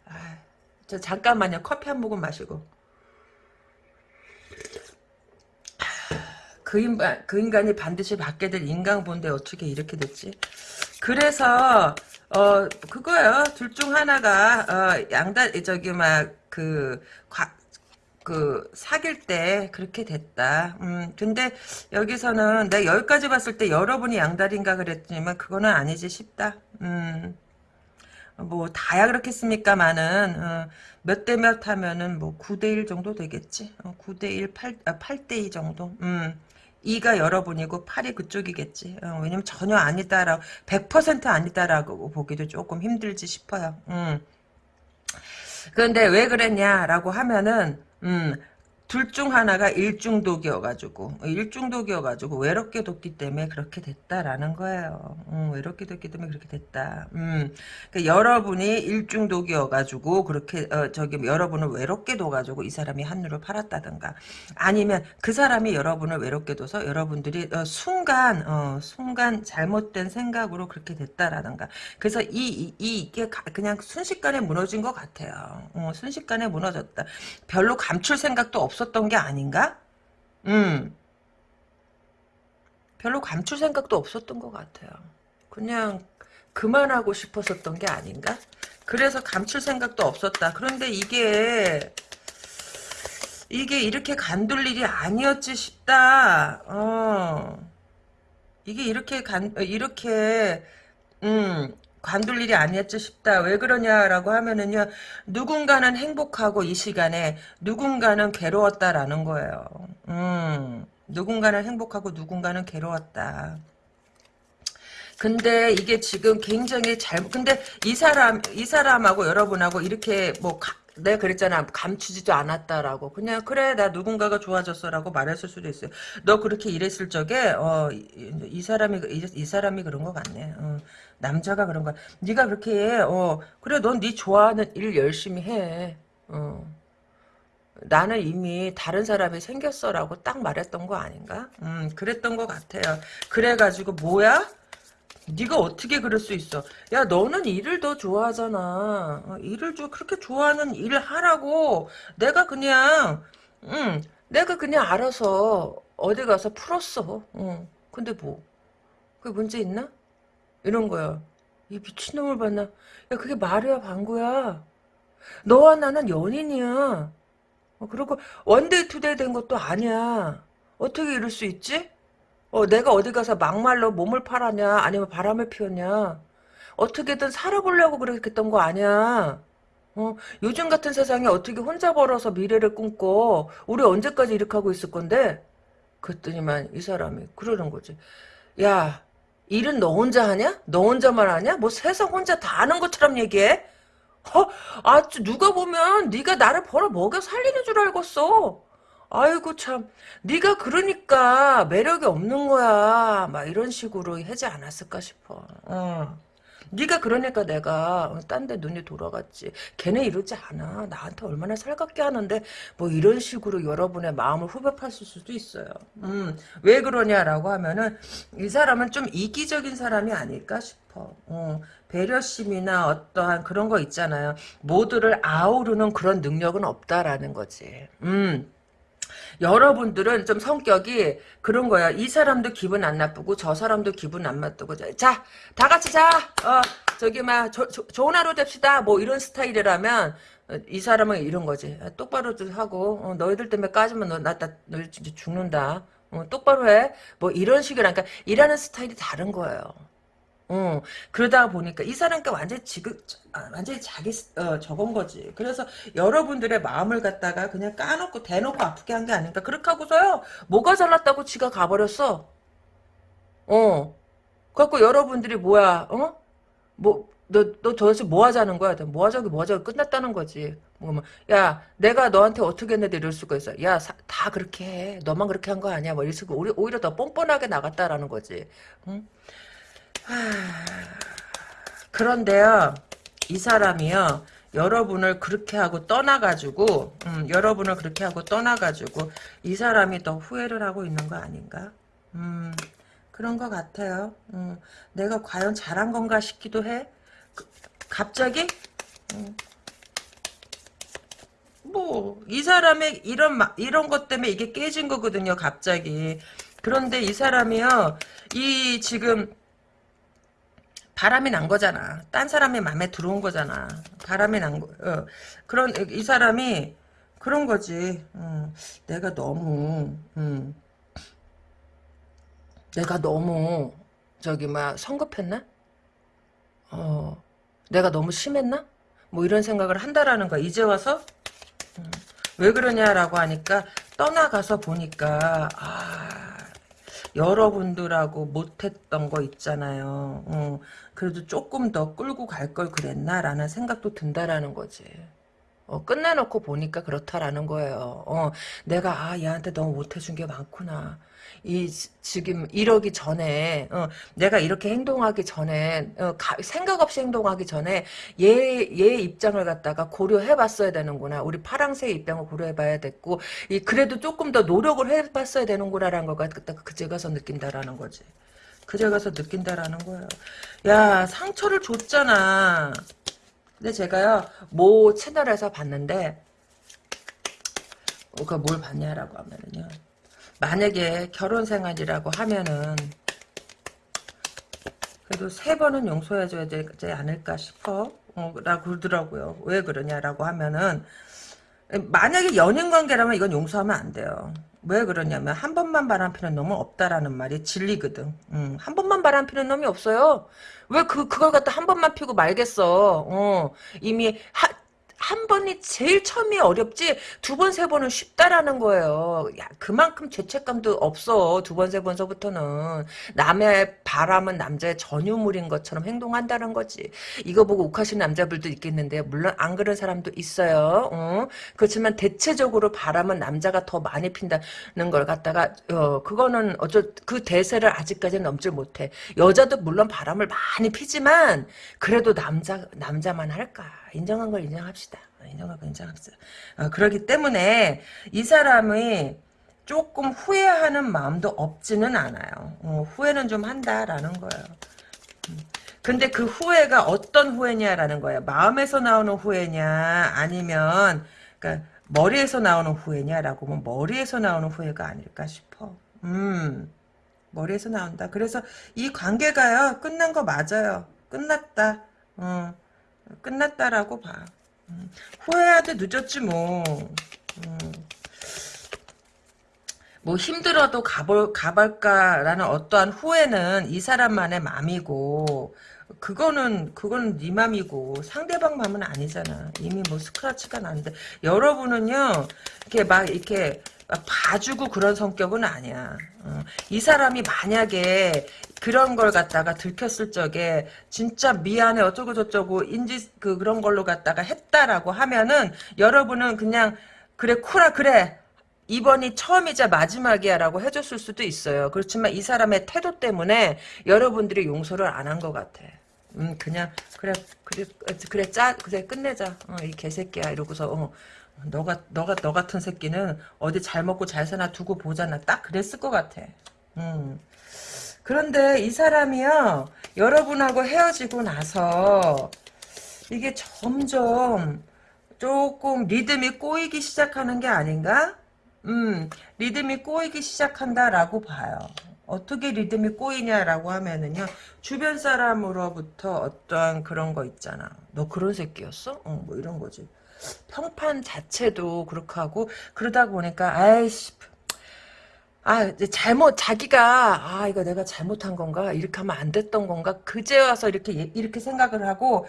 아, 저 잠깐만요. 커피 한 모금 마시고. 그 인간, 그 인간이 반드시 받게 될 인간본데 어떻게 이렇게 됐지? 그래서 어 그거요. 둘 중 하나가 어 양다 저기 막그 그 사귈 때 그렇게 됐다. 음 근데 여기서는 내가 여기까지 봤을 때 여러분이 양다리인가 그랬지만 그거는 아니지 싶다. 음. 뭐 다야 그렇겠습니까마는 어, 몇대몇 하면은 뭐 9대1 정도 되겠지. 어, 9대1, 8, 아, 8대2 정도. 음. 2가 여러분이고 8이 그쪽이겠지. 어, 왜냐면 전혀 아니다라고 100% 아니다라고 보기도 조금 힘들지 싶어요. 음. 그런데 왜 그랬냐라고 하면은 음, 둘 중 하나가 일중독이어가지고 일중독이어가지고 외롭게 뒀기 때문에 그렇게 됐다라는 거예요. 음, 외롭게 뒀기 때문에 그렇게 됐다. 음, 그러니까 여러분이 일중독이어가지고 그렇게 어, 저기 여러분을 외롭게 둬가지고 이 사람이 한누를 팔았다든가 아니면 그 사람이 여러분을 외롭게 둬서 여러분들이 어, 순간 어, 순간 잘못된 생각으로 그렇게 됐다라든가 그래서 이, 이, 이 이게 그냥 순식간에 무너진 것 같아요. 어, 순식간에 무너졌다. 별로 감출 생각도 없. 없었던 게 아닌가? 음. 별로 감출 생각도 없었던 것 같아요. 그냥 그만하고 싶었었던 게 아닌가? 그래서 감출 생각도 없었다. 그런데 이게 이게 이렇게 간둘 일이 아니었지 싶다. 어. 이게 이렇게 간 이렇게 음 관둘 일이 아니었지 싶다. 왜 그러냐라고 하면은요. 누군가는 행복하고 이 시간에 누군가는 괴로웠다라는 거예요. 음, 누군가는 행복하고 누군가는 괴로웠다. 근데 이게 지금 굉장히 잘 근데 이 사람 이 사람하고 여러분하고 이렇게 뭐 가, 내가 그랬잖아 감추지도 않았다라고 그냥 그래 나 누군가가 좋아졌어라고 말했을 수도 있어요 너 그렇게 이랬을 적에 어 이 이 사람이 이, 이, 사람이 그런 것 같네 어. 남자가 그런 거야. 네가 그렇게 해. 어 그래 넌 네 좋아하는 일 열심히 해. 어. 나는 이미 다른 사람이 생겼어라고 딱 말했던 거 아닌가? 음 그랬던 것 같아요. 그래가지고 뭐야? 네가 어떻게 그럴 수 있어? 야 너는 일을 더 좋아하잖아. 어, 일을 좀 그렇게 좋아하는 일을 하라고. 내가 그냥 음 내가 그냥 알아서 어디 가서 풀었어. 어. 근데 뭐? 그게 문제 있나? 이런 거야. 이 미친놈을 봤나? 야, 그게 말이야, 방구야. 너와 나는 연인이야. 어, 그리고 one day two day 된 것도 아니야. 어떻게 이럴 수 있지? 어, 내가 어디 가서 막말로 몸을 팔았냐, 아니면 바람을 피웠냐. 어떻게든 살아보려고 그랬던 거 아니야. 어, 요즘 같은 세상에 어떻게 혼자 벌어서 미래를 꿈꿔. 우리 언제까지 이렇게 하고 있을 건데? 그랬더니만 이 사람이 그러는 거지. 야, 일은 너 혼자 하냐? 너 혼자만 하냐? 뭐 세상 혼자 다 하는 것처럼 얘기해? 어, 아, 누가 보면 네가 나를 벌어 먹여 살리는 줄 알겠어. 아이고 참, 네가 그러니까 매력이 없는 거야. 막 이런 식으로 하지 않았을까 싶어. 어. 네가 그러니까 내가 딴 데 눈이 돌아갔지. 걔네 이러지 않아. 나한테 얼마나 살갑게 하는데 뭐 이런 식으로 여러분의 마음을 후벼 팠을 수도 있어요. 음, 왜 그러냐라고 하면은 이 사람은 좀 이기적인 사람이 아닐까 싶어. 어, 배려심이나 어떠한 그런 거 있잖아요. 모두를 아우르는 그런 능력은 없다라는 거지. 음. 여러분들은 좀 성격이 그런 거야. 이 사람도 기분 안 나쁘고 저 사람도 기분 안 나쁘고 자, 다 같이 자. 어, 저기 막 조, 조, 좋은 하루 됩시다. 뭐 이런 스타일이라면 어, 이 사람은 이런 거지. 아, 똑바로 좀 하고 어, 너희들 때문에 까지면 너, 나, 나, 너 진짜 죽는다. 어, 똑바로 해. 뭐 이런 식이라 그러니까 일하는 스타일이 다른 거예요. 어, 그러다 보니까 이 사람과 완전히 지금, 아, 완전히 자기, 어, 저건 거지. 그래서 여러분들의 마음을 갖다가 그냥 까놓고 대놓고 아프게 한 게 아닌가. 그렇게 하고서요, 뭐가 잘났다고 지가 가버렸어. 어. 그래갖고 여러분들이 뭐야, 어? 뭐, 너, 너 도대체 뭐 하자는 거야? 뭐 하자고, 뭐 하자고 끝났다는 거지. 뭐, 뭐, 야, 내가 너한테 어떻게 했는데 이럴 수가 있어. 야, 사, 다 그렇게 해. 너만 그렇게 한 거 아니야. 뭐, 이래서 오히려, 오히려 더 뻔뻔하게 나갔다라는 거지. 응? 그런데요, 이 사람이요, 여러분을 그렇게 하고 떠나가지고, 음, 여러분을 그렇게 하고 떠나가지고, 이 사람이 더 후회를 하고 있는 거 아닌가? 음, 그런 것 같아요. 음, 내가 과연 잘한 건가 싶기도 해. 그, 갑자기? 음, 뭐, 이 사람의 이런, 이런 것 때문에 이게 깨진 거거든요, 갑자기. 그런데 이 사람이요, 이 지금, 바람이 난 거잖아. 딴 사람이 마음에 들어온 거잖아. 바람이 난 거. 어. 그런 이 사람이 그런 거지. 음, 내가 너무 음, 내가 너무 저기 막 성급했나? 어, 내가 너무 심했나? 뭐 이런 생각을 한다라는 거야. 이제 와서 음, 왜 그러냐라고 하니까 떠나가서 보니까 아. 여러분들하고 못했던 거 있잖아요. 어, 그래도 조금 더 끌고 갈 걸 그랬나라는 생각도 든다라는 거지. 어, 끝내놓고 보니까 그렇다라는 거예요. 어, 내가 아 얘한테 너무 못해준 게 많구나. 이 지금 이러기 전에 어, 내가 이렇게 행동하기 전에 어, 가, 생각 없이 행동하기 전에 얘 얘 입장을 갖다가 고려해봤어야 되는구나. 우리 파랑새의 입장을 고려해봐야 됐고 이 그래도 조금 더 노력을 해봤어야 되는구나라는 거가 그제 가서 느낀다라는 거지. 그제 가서 느낀다라는 거예요. 야 상처를 줬잖아. 근데 제가요 모 채널에서 봤는데 어, 그뭘 봤냐라고 하면은요. 만약에 결혼 생활이라고 하면은 그래도 세 번은 용서해줘야 되지 않을까 싶어 어, 라고 그러더라고요. 왜 그러냐라고 하면은 만약에 연인 관계라면 이건 용서하면 안 돼요. 왜 그러냐면 한 번만 바람 피는 놈은 없다라는 말이 진리거든. 음, 한 번만 바람 피는 놈이 없어요. 왜 그, 그걸 갖다 한 번만 피고 말겠어? 어, 이미 하, 한 번이 제일 처음이 어렵지 두 번 세 번은 쉽다라는 거예요. 야 그만큼 죄책감도 없어 두 번 세 번서부터는 남의 바람은 남자의 전유물인 것처럼 행동한다는 거지. 이거 보고 욱하시는 남자분도 있겠는데 물론 안 그런 사람도 있어요. 어? 그렇지만 대체적으로 바람은 남자가 더 많이 핀다는 걸 갖다가 어, 그거는 어쩌 그 대세를 아직까지는 넘지 못해. 여자도 물론 바람을 많이 피지만 그래도 남자 남자만 할까 인정한 걸 인정합시다. 인정하고 인정합시다. 어, 그렇기 때문에 이 사람이 조금 후회하는 마음도 없지는 않아요. 어, 후회는 좀 한다라는 거예요. 음. 근데 그 후회가 어떤 후회냐라는 거예요. 마음에서 나오는 후회냐 아니면 그러니까 머리에서 나오는 후회냐라고 하면 머리에서 나오는 후회가 아닐까 싶어. 음, 머리에서 나온다. 그래서 이 관계가요 끝난 거 맞아요. 끝났다. 어, 끝났다라고 봐. 음, 후회하도 늦었지 뭐. 음. 뭐 힘들어도 가볼 가볼까라는 어떠한 후회는 이 사람만의 맘이고 그거는 그거는 네 맘이고 상대방 맘은 아니잖아. 이미 뭐 스크래치가 났는데 여러분은요 이렇게 막 이렇게 봐주고 그런 성격은 아니야. 어. 이 사람이 만약에 그런 걸 갖다가 들켰을 적에 진짜 미안해 어쩌고 저쩌고 인지 그 그런 걸로 갖다가 했다라고 하면은 여러분은 그냥 그래 쿨하 그래 이번이 처음이자 마지막이야 라고 해줬을 수도 있어요. 그렇지만 이 사람의 태도 때문에 여러분들이 용서를 안 한 것 같아. 음 그냥 그래 그래 그래 짜 그래 끝내자 어, 이 개새끼야 이러고서 어, 너가 너가 너 같은 새끼는 어디 잘 먹고 잘 사나 두고 보잖아. 딱 그랬을 것 같아. 음. 그런데 이 사람이요. 여러분하고 헤어지고 나서 이게 점점 조금 리듬이 꼬이기 시작하는 게 아닌가? 음, 리듬이 꼬이기 시작한다라고 봐요. 어떻게 리듬이 꼬이냐라고 하면은요, 주변 사람으로부터 어떠한 그런 거 있잖아. 너 그런 새끼였어? 어, 뭐 이런 거지. 평판 자체도 그렇게 하고, 그러다 보니까, 아이씨, 아, 잘못, 자기가, 아, 이거 내가 잘못한 건가? 이렇게 하면 안 됐던 건가? 그제 와서 이렇게, 이렇게 생각을 하고,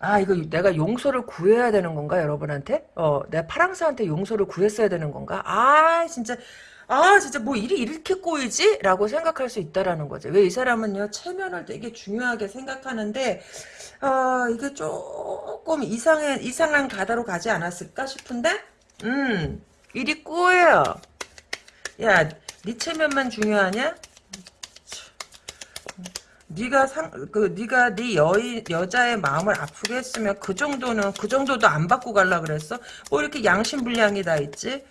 아, 이거 내가 용서를 구해야 되는 건가, 여러분한테? 어, 내가 파랑사한테 용서를 구했어야 되는 건가? 아, 진짜, 아, 진짜 뭐 일이 이렇게 꼬이지? 라고 생각할 수 있다라는 거죠. 왜 이 사람은요, 체면을 되게 중요하게 생각하는데, 어, 이게 조금 이상해, 이상한 가다로 가지 않았을까 싶은데, 음, 일이 꼬여요. 야, 네 체면만 중요하냐? 네가 상, 그, 네가 네 여인, 여자의 마음을 아프게 했으면 그 정도는, 그 정도도 안 받고 갈라 그랬어? 뭐 이렇게 양심불량이 다 있지?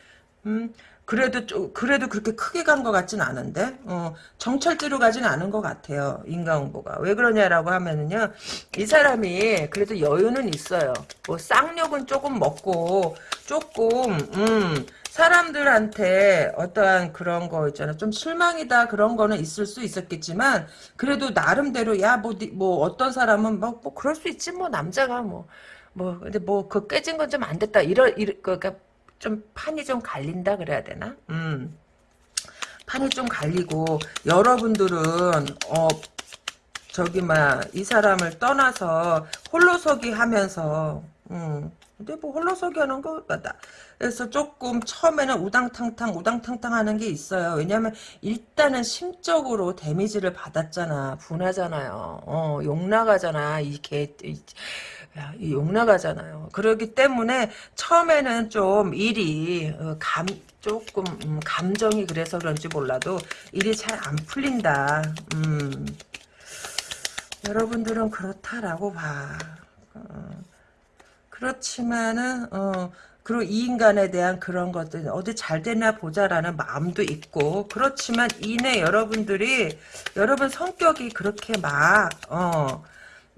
음, 그래도, 좀, 그래도 그렇게 크게 간 것 같진 않은데? 어, 정철지로 가진 않은 것 같아요. 인간응보가. 왜 그러냐라고 하면은요, 이 사람이 그래도 여유는 있어요. 뭐, 쌍욕은 조금 먹고, 조금, 음, 사람들한테 어떠한 그런 거 있잖아. 좀 실망이다 그런 거는 있을 수 있었겠지만 그래도 나름대로 야뭐뭐 뭐 어떤 사람은 뭐, 뭐 그럴 수 있지 뭐 남자가 뭐뭐 근데 뭐 그 깨진 건 좀 안 됐다 이러 이러 그러니까 좀 판이 좀 갈린다 그래야 되나? 음. 판이 좀 갈리고 여러분들은 어 저기 막이 사람을 떠나서 홀로서기 하면서 음. 근데 뭐 홀로서기 하는 거 같다. 그래서 조금 처음에는 우당탕탕 우당탕탕 하는 게 있어요. 왜냐면 일단은 심적으로 데미지를 받았잖아. 분하잖아요. 어, 욕 나가잖아. 이개 야, 욕 나가잖아요. 그러기 때문에 처음에는 좀 일이 어, 감 조금 음, 감정이 그래서 그런지 몰라도 일이 잘 안 풀린다. 음. 여러분들은 그렇다라고 봐. 어. 그렇지만은 어 그리고 이 인간에 대한 그런 것들 어디 잘 되나 보자라는 마음도 있고 그렇지만 이내 여러분들이 여러분 성격이 그렇게 막 어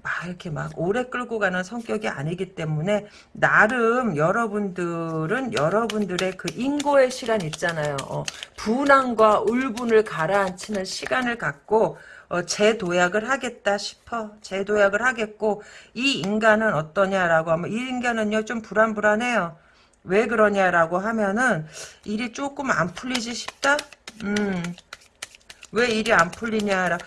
막 이렇게 막 오래 끌고 가는 성격이 아니기 때문에 나름 여러분들은 여러분들의 그 인고의 시간 있잖아요. 어, 분함과 울분을 가라앉히는 시간을 갖고 어, 재도약을 하겠다 싶어. 재도약을 하겠고 이 인간은 어떠냐라고 하면 이 인간은요 좀 불안불안해요. 왜 그러냐라고 하면은 일이 조금 안 풀리지 싶다? 음. 왜 일이 안 풀리냐라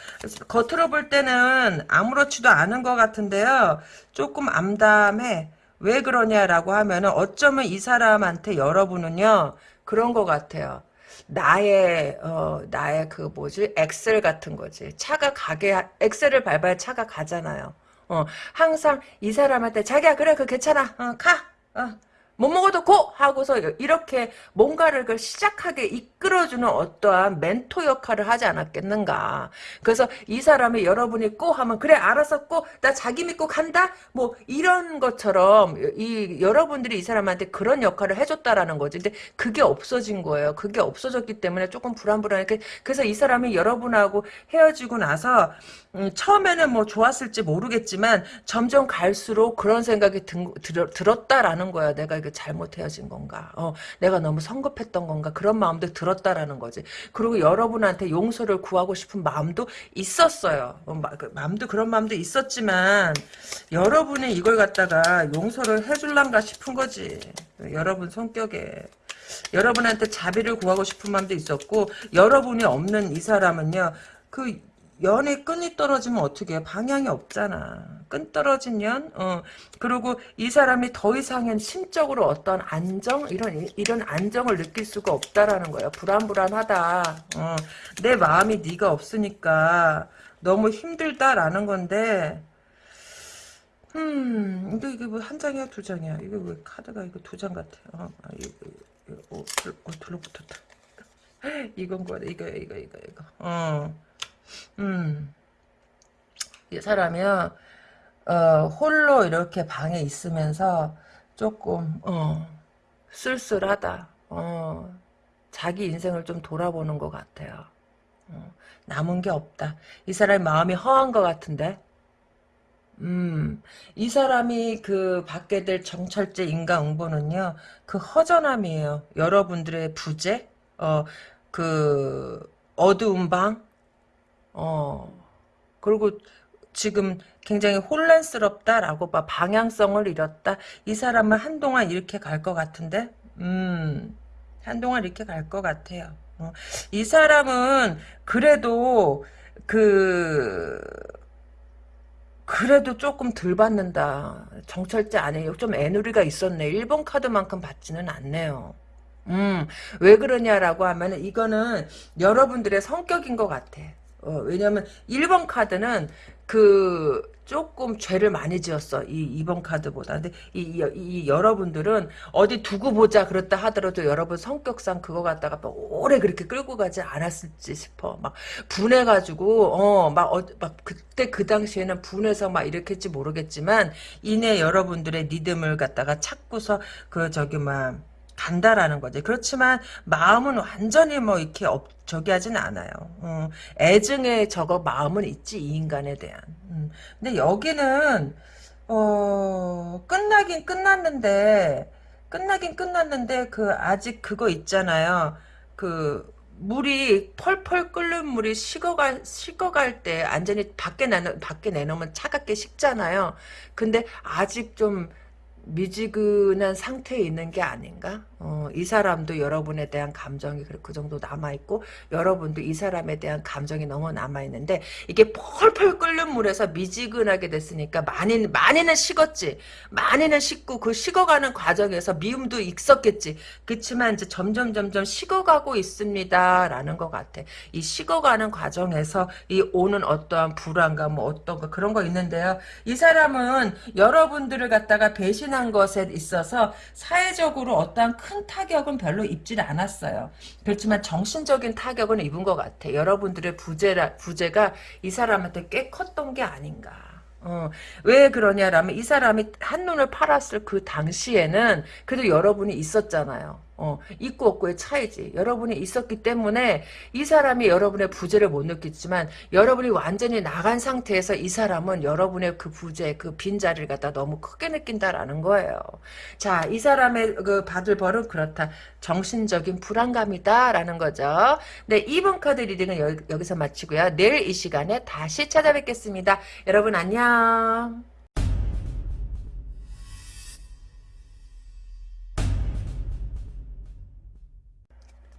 겉으로 볼 때는 아무렇지도 않은 것 같은데요. 조금 암담해. 왜 그러냐라고 하면 은 어쩌면 이 사람한테 여러분은요 그런 것 같아요. 나의 어 나의 그 뭐지? 엑셀 같은 거지. 차가 가게 엑셀을 밟아야 차가 가잖아요. 어 항상 이 사람한테 자기야 그래 그 괜찮아. 어 가. 어, 못 먹어도 고! 하고서 이렇게 뭔가를 그 시작하게 이끌어주는 어떠한 멘토 역할을 하지 않았겠는가. 그래서 이 사람이 여러분이 고 하면 그래 알았어 고 나 자기 믿고 간다? 뭐 이런 것처럼 이 여러분들이 이 사람한테 그런 역할을 해줬다라는 거지. 근데 그게 없어진 거예요. 그게 없어졌기 때문에 조금 불안불안하게 그래서 이 사람이 여러분하고 헤어지고 나서 음, 처음에는 뭐 좋았을지 모르겠지만 점점 갈수록 그런 생각이 든, 들, 들었다라는 거야. 내가 이게 잘못 헤어진 건가? 어, 내가 너무 성급했던 건가? 그런 마음도 들었다라는 거지. 그리고 여러분한테 용서를 구하고 싶은 마음도 있었어요. 어, 마, 그 마음도 그런 마음도 있었지만 여러분이 이걸 갖다가 용서를 해줄란가 싶은 거지. 여러분 성격에. 여러분한테 자비를 구하고 싶은 마음도 있었고 여러분이 없는 이 사람은요. 그 연의 끈이 떨어지면 어떻게 해? 방향이 없잖아. 끈 떨어진 연? 어. 그리고 이 사람이 더 이상은 심적으로 어떤 안정? 이런, 이런 안정을 느낄 수가 없다라는 거야. 불안불안하다. 어. 내 마음이 네가 없으니까 너무 힘들다라는 건데, 음, 이거, 이게 뭐 한 장이야, 두 장이야? 이거 왜 카드가 이거 두 장 같아. 어, 아, 이거, 이거, 어, 어, 들러붙었다. 이건 거야, 이거, 이거, 이거, 이거. 어. 음. 이 사람이요, 어, 홀로 이렇게 방에 있으면서 조금, 어, 쓸쓸하다. 어, 자기 인생을 좀 돌아보는 것 같아요. 어, 남은 게 없다. 이 사람의 마음이 허한 것 같은데? 음, 이 사람이 그 받게 될 정철제 인과응보는요, 그 허전함이에요. 여러분들의 부재, 어, 그, 어두운 방, 어, 그리고 지금 굉장히 혼란스럽다라고 봐. 방향성을 잃었다. 이 사람은 한동안 이렇게 갈 것 같은데, 음, 한동안 이렇게 갈 것 같아요. 어, 이 사람은 그래도 그 그래도 조금 덜 받는다. 정철제 아니에요. 좀 애누리가 있었네. 1번 카드만큼 받지는 않네요. 음, 왜 그러냐라고 하면 이거는 여러분들의 성격인 것 같아. 어, 왜냐면 1번 카드는 그 조금 죄를 많이 지었어. 이 2번 카드보다. 근데 이, 이, 이 여러분들은 어디 두고 보자 그렇다 하더라도 여러분 성격상 그거 갖다가 막 오래 그렇게 끌고 가지 않았을지 싶어. 막 분해가지고 어막 어, 막 그때 그 당시에는 분해서 막 이렇게지 모르겠지만 이내 여러분들의 리듬을 갖다가 찾고서 그 저기 막 간다라는 거지. 그렇지만 마음은 완전히 뭐 이렇게 업, 저기 하진 않아요. 음, 애증의 저거 마음은 있지 이 인간에 대한. 음, 근데 여기는 어 끝나긴 끝났는데 끝나긴 끝났는데 그 아직 그거 있잖아요. 그 물이 펄펄 끓는 물이 식어갈 식어갈 때 완전히 밖에 내 밖에 내놓으면 차갑게 식잖아요. 근데 아직 좀 미지근한 상태에 있는 게 아닌가? 어, 이 사람도 여러분에 대한 감정이 그 정도 남아있고 여러분도 이 사람에 대한 감정이 너무 남아있는데 이게 펄펄 끓는 물에서 미지근하게 됐으니까 많이, 많이는 식었지. 많이는 식고 그 식어가는 과정에서 미움도 있었겠지. 그렇지만 이제 점점 점점 식어가고 있습니다. 라는 것 같아. 이 식어가는 과정에서 이 오는 어떠한 불안감 뭐 어떤 거 그런 거 있는데요. 이 사람은 여러분들을 갖다가 배신한 배신한 것에 있어서 사회적으로 어떠한 큰 타격은 별로 입질 않았어요. 그렇지만 정신적인 타격은 입은 것 같아. 여러분들의 부재라, 부재가 이 사람한테 꽤 컸던 게 아닌가. 어, 왜 그러냐라면 이 사람이 한눈을 팔았을 그 당시에는 그래도 여러분이 있었잖아요. 어, 있고 없고의 차이지. 여러분이 있었기 때문에 이 사람이 여러분의 부재를 못 느꼈지만 여러분이 완전히 나간 상태에서 이 사람은 여러분의 그 부재, 그 빈자리를 갖다 너무 크게 느낀다라는 거예요. 자, 이 사람의 그 받을 벌은 그렇다. 정신적인 불안감이다라는 거죠. 네, 2번 카드 reading은 여, 여기서 마치고요. 내일 이 시간에 다시 찾아뵙겠습니다. 여러분 안녕.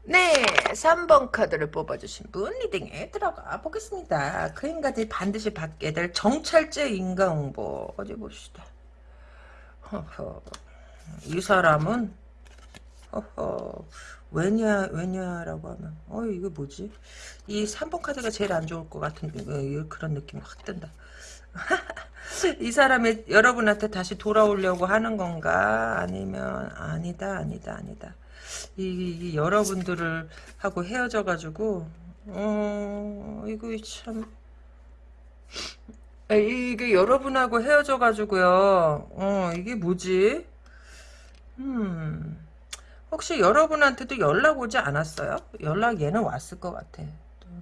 네, 3번 카드를 뽑아주신 분 reading에 들어가 보겠습니다. 그 인간들이 반드시 받게 될 정찰제 인과응보 어디 봅시다. 허허. 이 사람은 허허. 왜냐 왜냐라고 하면 어 이거 뭐지? 이 3번 카드가 제일 안 좋을 것 같은 어, 그런 느낌이 확 든다. 이 사람이 여러분한테 다시 돌아오려고 하는 건가? 아니면 아니다 아니다 아니다. 이, 이 여러분들을 하고 헤어져 가지고 어 이거 참. 이게 여러분하고 헤어져 가지고요. 어 이게 뭐지? 음. 혹시 여러분한테도 연락 오지 않았어요? 연락 얘는 왔을 것 같아.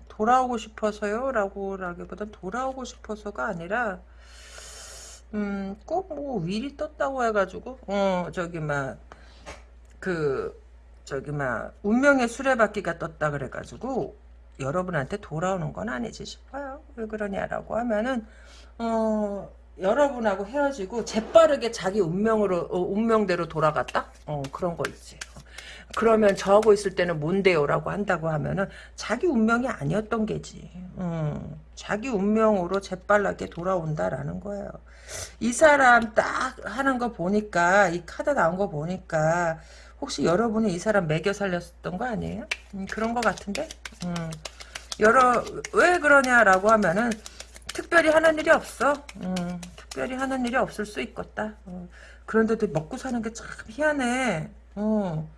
돌아오고 싶어서요? 라고 라기보다 돌아오고 싶어서가 아니라 음꼭 뭐 위리 떴다고 해가지고 어 저기 막 그 저기 막 운명의 수레바퀴가 떴다 그래가지고 여러분한테 돌아오는 건 아니지 싶어요. 왜 그러냐라고 하면은 어 여러분하고 헤어지고 재빠르게 자기 운명으로 어, 운명대로 돌아갔다. 어 그런 거 있지. 그러면 저하고 있을 때는 뭔데요라고 한다고 하면은 자기 운명이 아니었던 게지. 음, 자기 운명으로 재빨라게 돌아온다라는 거예요. 이 사람 딱 하는 거 보니까 이 카드 나온 거 보니까 혹시 여러분이 이 사람 매겨 살렸던 거 아니에요? 음, 그런 거 같은데? 음, 여러, 왜 그러냐라고 하면은, 특별히 하는 일이 없어. 음, 특별히 하는 일이 없을 수 있겠다. 어, 그런데도 먹고 사는 게 참 희한해. 어,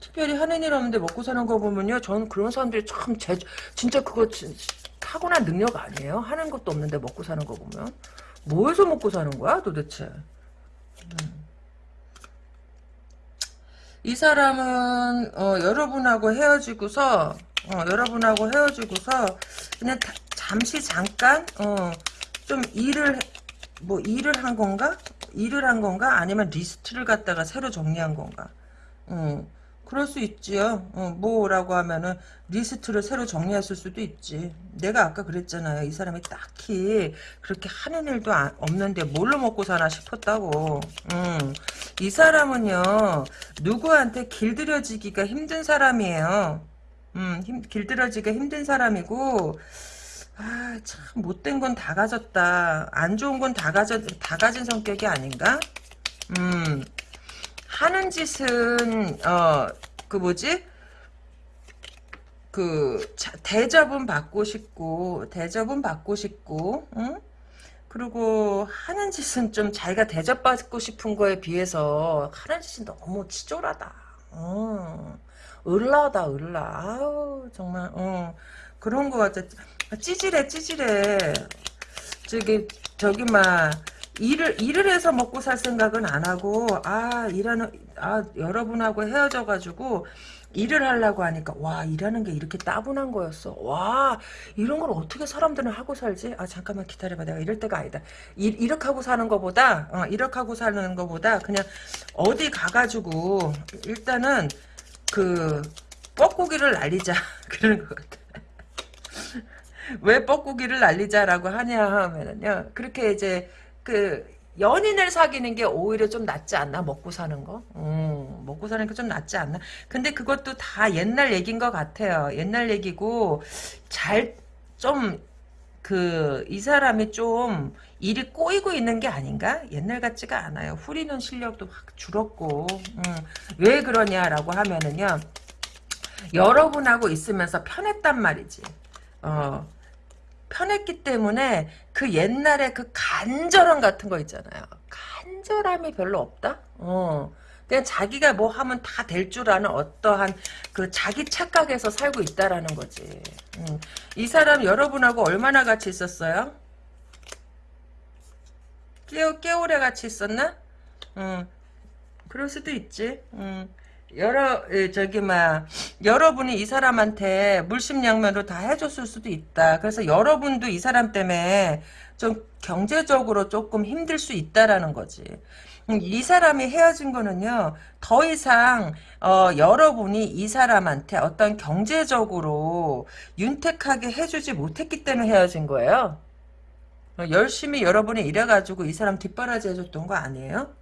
특별히 하는 일 없는데 먹고 사는 거 보면요. 저는 그런 사람들이 참, 제, 진짜 그거 진, 타고난 능력 아니에요? 하는 것도 없는데 먹고 사는 거 보면. 뭐해서 먹고 사는 거야, 도대체? 음. 이 사람은 어, 여러분하고 헤어지고서 어, 여러분하고 헤어지고서 그냥 다, 잠시 잠깐 어, 좀 일을 뭐 일을 한 건가? 일을 한 건가? 아니면 리스트를 갖다가 새로 정리한 건가? 음, 그럴 수 있지요. 어, 뭐라고 하면은 리스트를 새로 정리했을 수도 있지. 내가 아까 그랬잖아요. 이 사람이 딱히 그렇게 하는 일도 아- 없는데 뭘로 먹고 사나 싶었다고. 음, 이 사람은요. 누구한테 길들여지기가 힘든 사람이에요. 음, 힘, 길들여지기가 힘든 사람이고 아, 참 못된 건 다 가졌다. 안 좋은 건 다 가져 다 가진 성격이 아닌가? 음. 하는 짓은 어 그 뭐지? 그 자, 대접은 받고 싶고 대접은 받고 싶고 응? 그리고 하는 짓은 좀 자기가 대접받고 싶은 거에 비해서 하는 짓이 너무 치졸하다. 어. 을라다 을라 아우 정말 어 그런 거 같아. 찌질해 찌질해. 저기 저기 막 일을 일을 해서 먹고 살 생각은 안 하고 아 일하는 아 여러분하고 헤어져 가지고 일을 하려고 하니까 와 일하는 게 이렇게 따분한 거였어. 와 이런 걸 어떻게 사람들은 하고 살지? 아 잠깐만 기다려봐. 내가 이럴 때가 아니다. 일, 이렇게 하고 사는 거보다 어, 이렇게 하고 사는 거보다 그냥 어디 가가지고 일단은 그 뻐꾸기를 날리자. 그러는 것 같아. 왜 뻐꾸기를 날리자라고 하냐 하면은요. 그렇게 이제 그 연인을 사귀는 게 오히려 좀 낫지 않나? 먹고 사는 거? 음, 먹고 사는 게 좀 낫지 않나? 근데 그것도 다 옛날 얘기인 것 같아요. 옛날 얘기고 잘 좀 그 이 사람이 좀 일이 꼬이고 있는 게 아닌가? 옛날 같지가 않아요. 후리는 실력도 확 줄었고 음, 왜 그러냐라고 하면은요. 여러분하고 있으면서 편했단 말이지. 어 편했기 때문에 그 옛날에 그 간절함 같은 거 있잖아요. 간절함이 별로 없다? 어. 그냥 자기가 뭐 하면 다 될 줄 아는 어떠한 그 자기 착각에서 살고 있다라는 거지. 음. 이 사람 여러분하고 얼마나 같이 있었어요? 깨, 깨오래 같이 있었나? 음. 그럴 수도 있지. 음. 여러 에, 저기 막 여러분이 이 사람한테 물심양면으로 다 해줬을 수도 있다. 그래서 여러분도 이 사람 때문에 좀 경제적으로 조금 힘들 수 있다라는 거지. 음, 이 사람이 헤어진 거는요 더 이상 어, 여러분이 이 사람한테 어떤 경제적으로 윤택하게 해주지 못했기 때문에 헤어진 거예요. 어, 열심히 여러분이 일해가지고 이 사람 뒷바라지 해줬던 거 아니에요?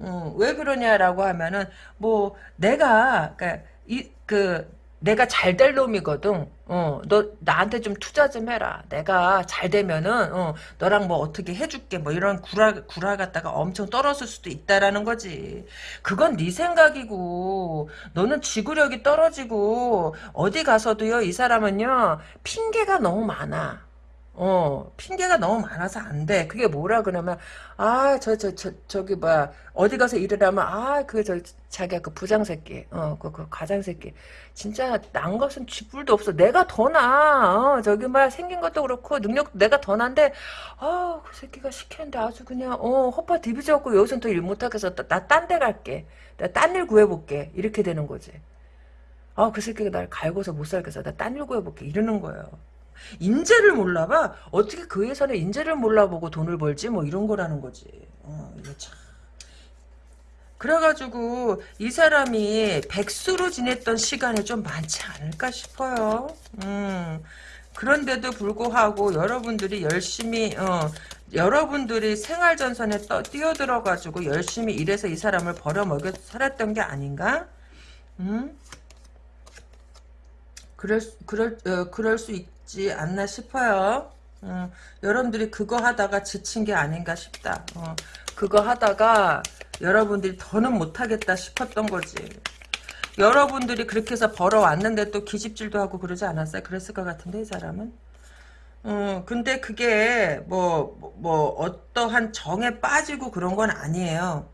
음, 왜 그러냐라고 하면은 뭐 내가 그러니까 이 그 내가 잘 될 놈이거든. 어, 너 나한테 좀 투자 좀 해라. 내가 잘 되면은 어, 너랑 뭐 어떻게 해줄게. 뭐 이런 구라 구라 갖다가 엄청 떨어질 수도 있다라는 거지. 그건 네 생각이고 너는 지구력이 떨어지고 어디 가서도요 이 사람은요 핑계가 너무 많아. 어, 핑계가 너무 많아서 안 돼. 그게 뭐라 그러면, 아, 저, 저, 저, 저기, 뭐야, 어디 가서 일을 하면, 아, 그, 저, 자기가 그 부장 새끼, 어, 그, 그 과장 새끼. 진짜, 난 것은 쥐뿔도 없어. 내가 더 나, 어, 저기, 뭐야, 생긴 것도 그렇고, 능력도 내가 더 난데, 아, 그 새끼가 시켰는데 아주 그냥, 어, 헛바 디비져갖고 여기선 더일 못하겠어. 나 딴 데 갈게. 나 딴 일 구해볼게. 이렇게 되는 거지. 아, 그 새끼가 날 갈고서 못 살겠어. 나 딴 일 구해볼게. 이러는 거예요. 인재를 몰라봐. 어떻게 그 회사는 인재를 몰라보고 돈을 벌지? 뭐 이런 거라는 거지. 어, 이거 참. 그래가지고 이 사람이 백수로 지냈던 시간이 좀 많지 않을까 싶어요. 음. 그런데도 불구하고 여러분들이 열심히 어, 여러분들이 생활전선에 떠, 뛰어들어가지고 열심히 일해서 이 사람을 벌어먹여 살았던 게 아닌가? 음? 그럴, 그럴, 어, 그럴 수 있 지 않나 싶어요. 어, 여러분들이 그거 하다가 지친 게 아닌가 싶다. 어, 그거 하다가 여러분들이 더는 못하겠다 싶었던 거지. 여러분들이 그렇게 해서 벌어왔는데 또 기집질도 하고 그러지 않았어요? 그랬을 것 같은데 이 사람은? 어, 근데 그게 뭐, 뭐, 뭐 어떠한 정에 빠지고 그런 건 아니에요.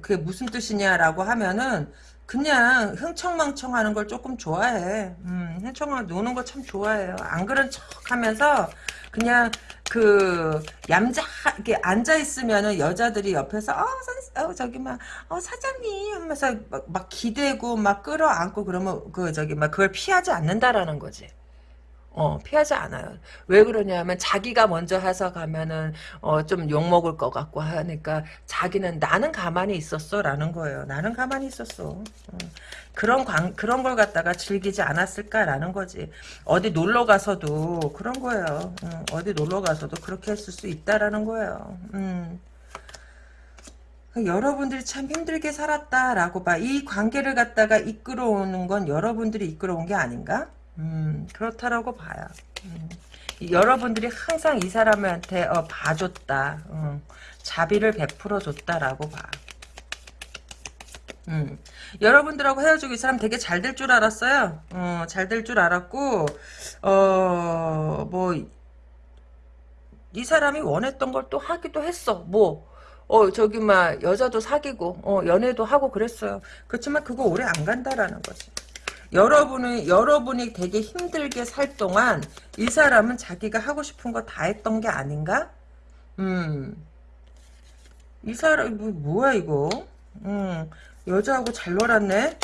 그게 무슨 뜻이냐라고 하면은 그냥 흥청망청 하는 걸 조금 좋아해. 음, 흥청망 노는 거 참 좋아해요. 안 그런 척 하면서 그냥 그 얌자 이렇게 앉아 있으면은 여자들이 옆에서 어, 선, 어 저기 막 어, 사장님 하면서 막, 막 기대고 막 끌어안고 그러면 그 저기 막 그걸 피하지 않는다라는 거지. 어, 피하지 않아요. 왜 그러냐면 자기가 먼저 해서 가면은 어, 좀 욕먹을 것 같고 하니까 자기는 나는 가만히 있었어 라는 거예요. 나는 가만히 있었어. 어. 그런 광, 그런 걸 갖다가 즐기지 않았을까라는 거지. 어디 놀러 가서도 그런 거예요. 어, 어디 놀러 가서도 그렇게 했을 수 있다라는 거예요. 음. 여러분들이 참 힘들게 살았다라고 봐. 이 관계를 갖다가 이끌어오는 건 여러분들이 이끌어온 게 아닌가? 음, 그렇다라고 봐요. 음. 여러분들이 항상 이 사람한테 어, 봐줬다. 음, 자비를 베풀어 줬다라고 봐. 음. 여러분들하고 헤어지고 이 사람 되게 잘 될 줄 알았어요. 어, 잘 될 줄 알았고, 어, 뭐, 이 사람이 원했던 걸 또 하기도 했어. 뭐, 어, 저기, 막, 여자도 사귀고, 어, 연애도 하고 그랬어요. 그렇지만 그거 오래 안 간다라는 거지. 여러분이, 여러분이 되게 힘들게 살 동안 이 사람은 자기가 하고 싶은 거 다 했던 게 아닌가? 음. 이 사람, 뭐, 뭐야, 이거? 음. 여자하고 잘 놀았네?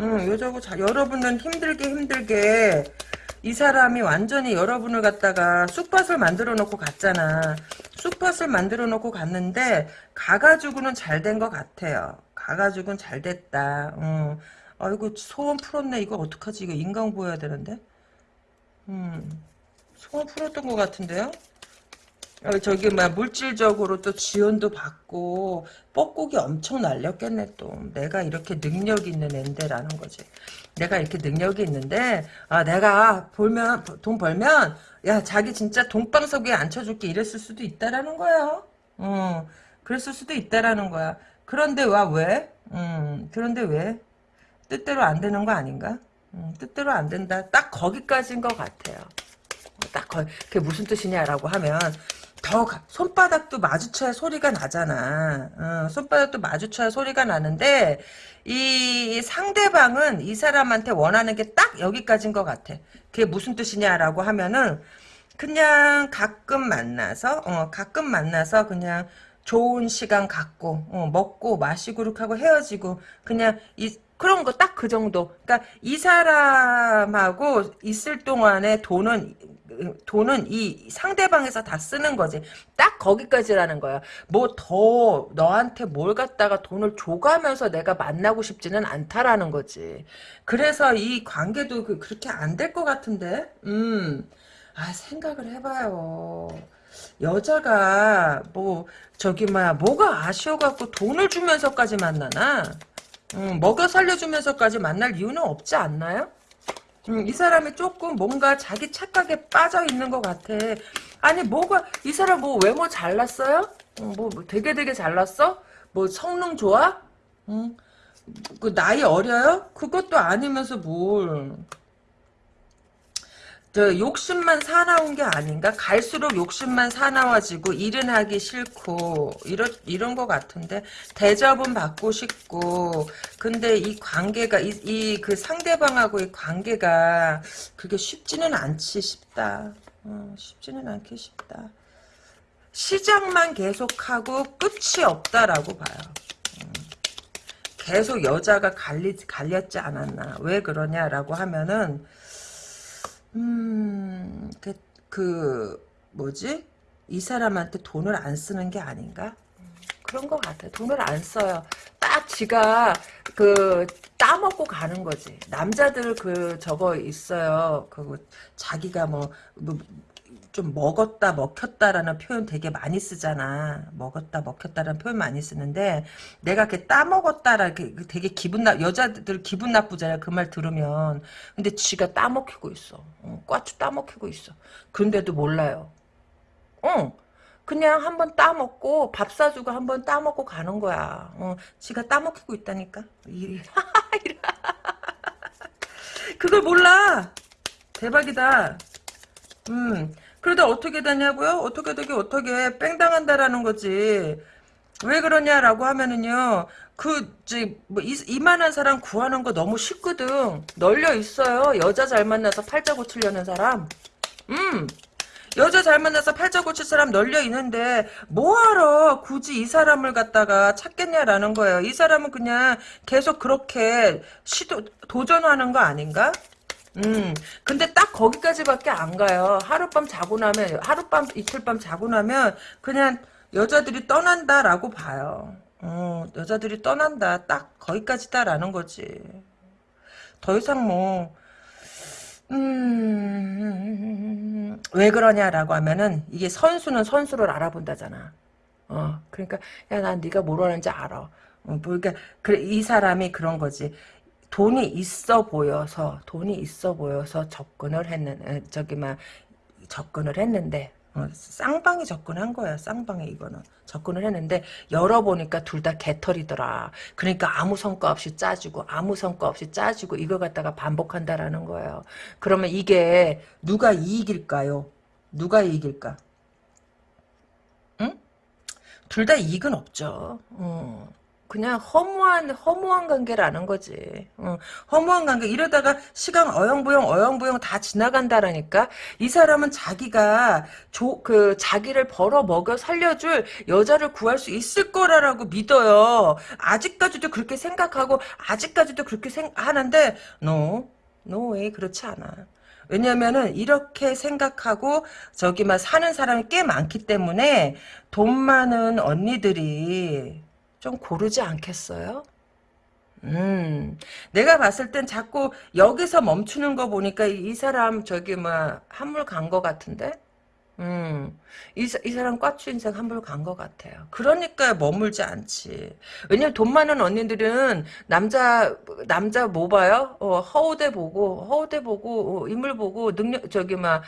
응, 여자하고 잘, 여러분은 힘들게 힘들게 이 사람이 완전히 여러분을 갖다가 쑥밭을 만들어 놓고 갔잖아. 쑥밭을 만들어 놓고 갔는데 가가지고는 잘 된 것 같아요. 가가지고는 잘 됐다. 응. 아이고 소원 풀었네. 이거 어떡하지? 이거 인강 보여야 되는데. 음, 소원 풀었던 것 같은데요? 어, 저기 막 물질적으로 또 지원도 받고 뻐꾸기 엄청 날렸겠네 또 내가 이렇게 능력 있는 앤데라는 거지 내가 이렇게 능력이 있는데 아 내가 벌면 돈 벌면 야 자기 진짜 돈방석에 앉혀줄게 이랬을 수도 있다라는 거야 어 그랬을 수도 있다라는 거야 그런데 와 왜? 음 그런데 왜? 뜻대로 안 되는 거 아닌가? 음, 뜻대로 안 된다 딱 거기까지인 것 같아요 딱 거, 그게 무슨 뜻이냐라고 하면 더 가, 손바닥도 마주쳐야 소리가 나잖아. 어, 손바닥도 마주쳐야 소리가 나는데 이 상대방은 이 사람한테 원하는 게 딱 여기까지인 것 같아. 그게 무슨 뜻이냐라고 하면은 그냥 가끔 만나서 어, 가끔 만나서 그냥 좋은 시간 갖고 어, 먹고 마시고 그렇게 하고 헤어지고 그냥 이 그런 거 딱 그 정도. 그러니까 이 사람하고 있을 동안에 돈은 돈은 이 상대방에서 다 쓰는 거지. 딱 거기까지라는 거야. 뭐 더 너한테 뭘 갖다가 돈을 줘가면서 내가 만나고 싶지는 않다라는 거지. 그래서 이 관계도 그, 그렇게 안 될 것 같은데. 음. 아 생각을 해봐요. 여자가 뭐 저기 뭐야 뭐가 아쉬워갖고 돈을 주면서까지 만나나? 음, 먹여 살려주면서까지 만날 이유는 없지 않나요? 음, 이 사람이 조금 뭔가 자기 착각에 빠져 있는 것 같아. 아니 뭐가 이 사람 뭐 외모 잘났어요? 음, 뭐, 뭐 되게 되게 잘났어? 뭐 성능 좋아? 음, 그 나이 어려요? 그것도 아니면서 뭘? 저 욕심만 사나운 게 아닌가? 갈수록 욕심만 사나워지고 일은 하기 싫고 이런 이런 것 같은데 대접은 받고 싶고 근데 이 관계가 이 그 상대방하고의 관계가 그게 쉽지는 않지 싶다. 어, 쉽지는 않게 싶다. 시작만 계속하고 끝이 없다라고 봐요. 음. 계속 여자가 갈리, 갈렸지 않았나. 왜 그러냐라고 하면은 음, 그, 그, 뭐지? 이 사람한테 돈을 안 쓰는 게 아닌가? 그런 것 같아. 돈을 안 써요. 딱 지가 그 따먹고 가는 거지. 남자들 그 저거 있어요. 그 자기가 뭐, 뭐 좀 먹었다 먹혔다라는 표현 되게 많이 쓰잖아. 먹었다 먹혔다라는 표현 많이 쓰는데 내가 이렇게 따먹었다라 그 되게 기분 나 여자들 기분 나쁘잖아요. 그말 들으면. 근데 지가 따먹히고 있어. 어, 꽈추 따먹히고 있어. 근데도 몰라요. 어. 그냥 한번 따먹고 밥 사주고 한번 따먹고 가는 거야. 어, 지가 따먹히고 있다니까. 그걸 몰라. 대박이다. 음, 그러다 어떻게 되냐고요? 어떻게 되게 어떻게 뺑당한다라는 거지. 왜 그러냐라고 하면은요. 그, 뭐, 이, 이만한 사람 구하는 거 너무 쉽거든. 널려 있어요. 여자 잘 만나서 팔자 고치려는 사람. 음. 여자 잘 만나서 팔자 고칠 사람 널려 있는데 뭐하러 굳이 이 사람을 갖다가 찾겠냐라는 거예요. 이 사람은 그냥 계속 그렇게 시도 도전하는 거 아닌가? 음, 근데 딱 거기까지밖에 안 가요. 하룻밤 자고 나면, 하룻밤, 이틀밤 자고 나면, 그냥 여자들이 떠난다라고 봐요. 어, 여자들이 떠난다. 딱 거기까지다라는 거지. 더 이상 뭐, 음, 왜 그러냐라고 하면은, 이게 선수는 선수를 알아본다잖아. 어, 그러니까, 야, 난 네가 뭘 하는지 알아. 어, 뭐, 그러니까, 그래, 이 사람이 그런 거지. 돈이 있어 보여서 돈이 있어 보여서 접근을 했는 저기 막 접근을 했는데 어, 쌍방이 접근한 거야 쌍방이 이거는. 접근을 했는데 열어보니까 둘 다 개털이더라. 그러니까 아무 성과 없이 짜지고 아무 성과 없이 짜지고 이걸 갖다가 반복한다라는 거예요. 그러면 이게 누가 이익일까요? 누가 이익일까? 응? 둘 다 이익은 없죠. 어. 그냥 허무한 허무한 관계라는 거지. 어, 허무한 관계 이러다가 시간 어영부영 어영부영 다 지나간다라니까. 이 사람은 자기가 조, 그 자기를 벌어 먹여 살려줄 여자를 구할 수 있을 거라고 믿어요. 아직까지도 그렇게 생각하고 아직까지도 그렇게 생각하는데 no, no 그렇지 않아. 왜냐면은 이렇게 생각하고 저기만 사는 사람이 꽤 많기 때문에 돈 많은 언니들이 좀 고르지 않겠어요? 음, 내가 봤을 땐 자꾸 여기서 멈추는 거 보니까 이, 이 사람 저기 뭐 한물 간 거 같은데? 음, 이, 이 사람 꽈추 인생 한물 간거 같아요. 그러니까 머물지 않지. 왜냐면 돈 많은 언니들은 남자, 남자 뭐 봐요? 어, 허우대 보고, 허우대 보고, 어, 인물 보고, 능력, 저기 막,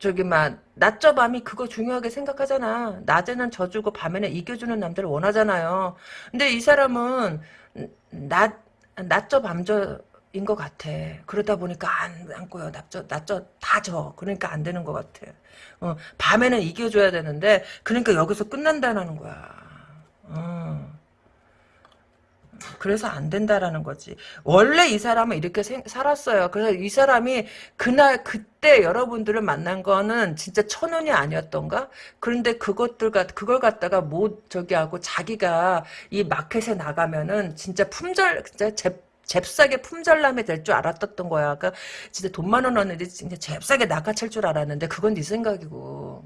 저기 막 낮저 밤이 그거 중요하게 생각하잖아. 낮에는 져주고 밤에는 이겨주는 남자를 원하잖아요. 근데 이 사람은 낮 낮저 밤저 인 것 같아. 그러다 보니까 안, 안 꼬여. 낮저, 낮저 다 져. 그러니까 안 되는 것 같아. 어, 밤에는 이겨줘야 되는데, 그러니까 여기서 끝난다는 거야. 어. 그래서 안 된다라는 거지. 원래 이 사람은 이렇게 생, 살았어요. 그래서 이 사람이 그날 그때 여러분들을 만난 거는 진짜 천운이 아니었던가? 그런데 그것들 같 그걸 갖다가 못 저기 하고 자기가 이 마켓에 나가면은 진짜 품절 진짜 제 잽싸게 품절남이 될 줄 알았던 거야. 그러니까 진짜 돈 많은 언니들이 진짜 잽싸게 낚아챌 줄 알았는데 그건 네 생각이고.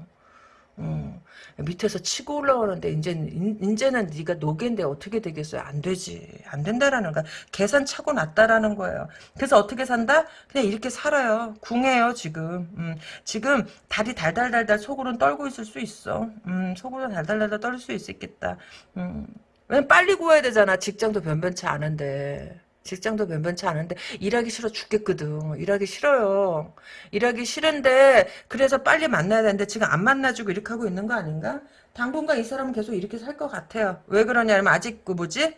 음. 밑에서 치고 올라오는데 이제는 이제는 네가 노개인데 어떻게 되겠어요? 안 되지. 안 된다라는 거야. 계산 차고 났다라는 거예요. 그래서 어떻게 산다? 그냥 이렇게 살아요. 궁해요 지금. 음, 지금 다리 달달달달 속으로는 떨고 있을 수 있어. 음, 속으로 달달달달 떨 수 있겠다. 음. 왜냐면 빨리 구해야 되잖아. 직장도 변변치 않은데. 직장도 변변치 않은데 일하기 싫어 죽겠거든. 일하기 싫어요. 일하기 싫은데 그래서 빨리 만나야 되는데 지금 안 만나주고 이렇게 하고 있는 거 아닌가? 당분간 이 사람은 계속 이렇게 살 것 같아요. 왜 그러냐면 아직 그 뭐지?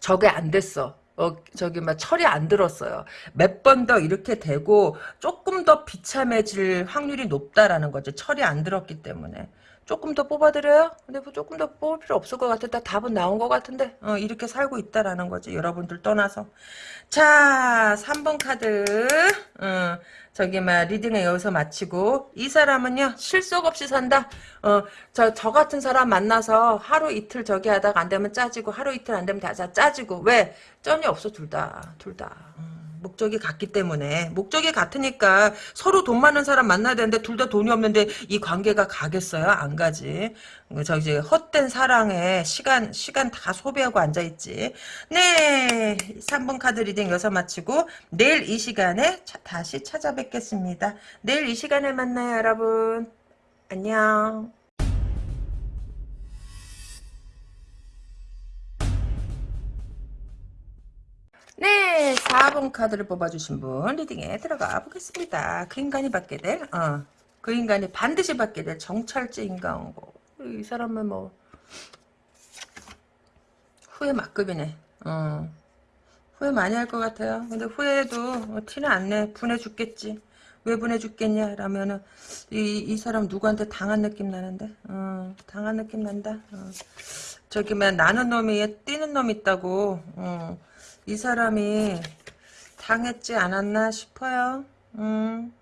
저게 안 됐어. 어, 저기, 막, 철이 안 들었어요. 몇 번 더 이렇게 되고, 조금 더 비참해질 확률이 높다라는 거죠. 철이 안 들었기 때문에. 조금 더 뽑아드려요? 근데 뭐 조금 더 뽑을 필요 없을 것. 다 답은 나온 것 같은데. 어, 이렇게 살고 있다라는 거지. 여러분들 떠나서. 자, 3번 카드. 어, 저기, 막, 리딩을 여기서 마치고. 이 사람은요, 실속 없이 산다. 어, 저, 저 같은 사람 만나서 하루 이틀 저기 하다가 안 되면 짜지고, 하루 이틀 안 되면 다 짜지고. 왜? 쩐이 없어, 둘 다. 둘 다. 음. 목적이 같기 때문에 목적이 같으니까 서로 돈 많은 사람 만나야 되는데 둘 다 돈이 없는데 이 관계가 가겠어요? 안 가지. 저 이제 헛된 사랑에 시간 시간 다 소비하고 앉아 있지. 네, 3번 카드 reading 여기서 마치고 내일 이 시간에 차, 다시 찾아뵙겠습니다. 내일 이 시간에 만나요, 여러분. 안녕. 4번 카드를 뽑아주신 분 reading에 들어가 보겠습니다. 그 인간이 받게 될, 어, 그 인간이 반드시 받게 될 정찰제 인과응보. 이 사람은 뭐 후회 막급이네. 어, 후회 많이 할 것 같아요. 근데 후회해도 뭐 티는 안 내. 분해 죽겠지. 왜 분해 죽겠냐? 라면은 이, 이 사람 누구한테 당한 느낌 나는데? 어, 당한 느낌 난다. 어. 저기만 나는 놈이 뛰는 놈 있다고. 어. 이 사람이 당했지 않았나 싶어요. 음.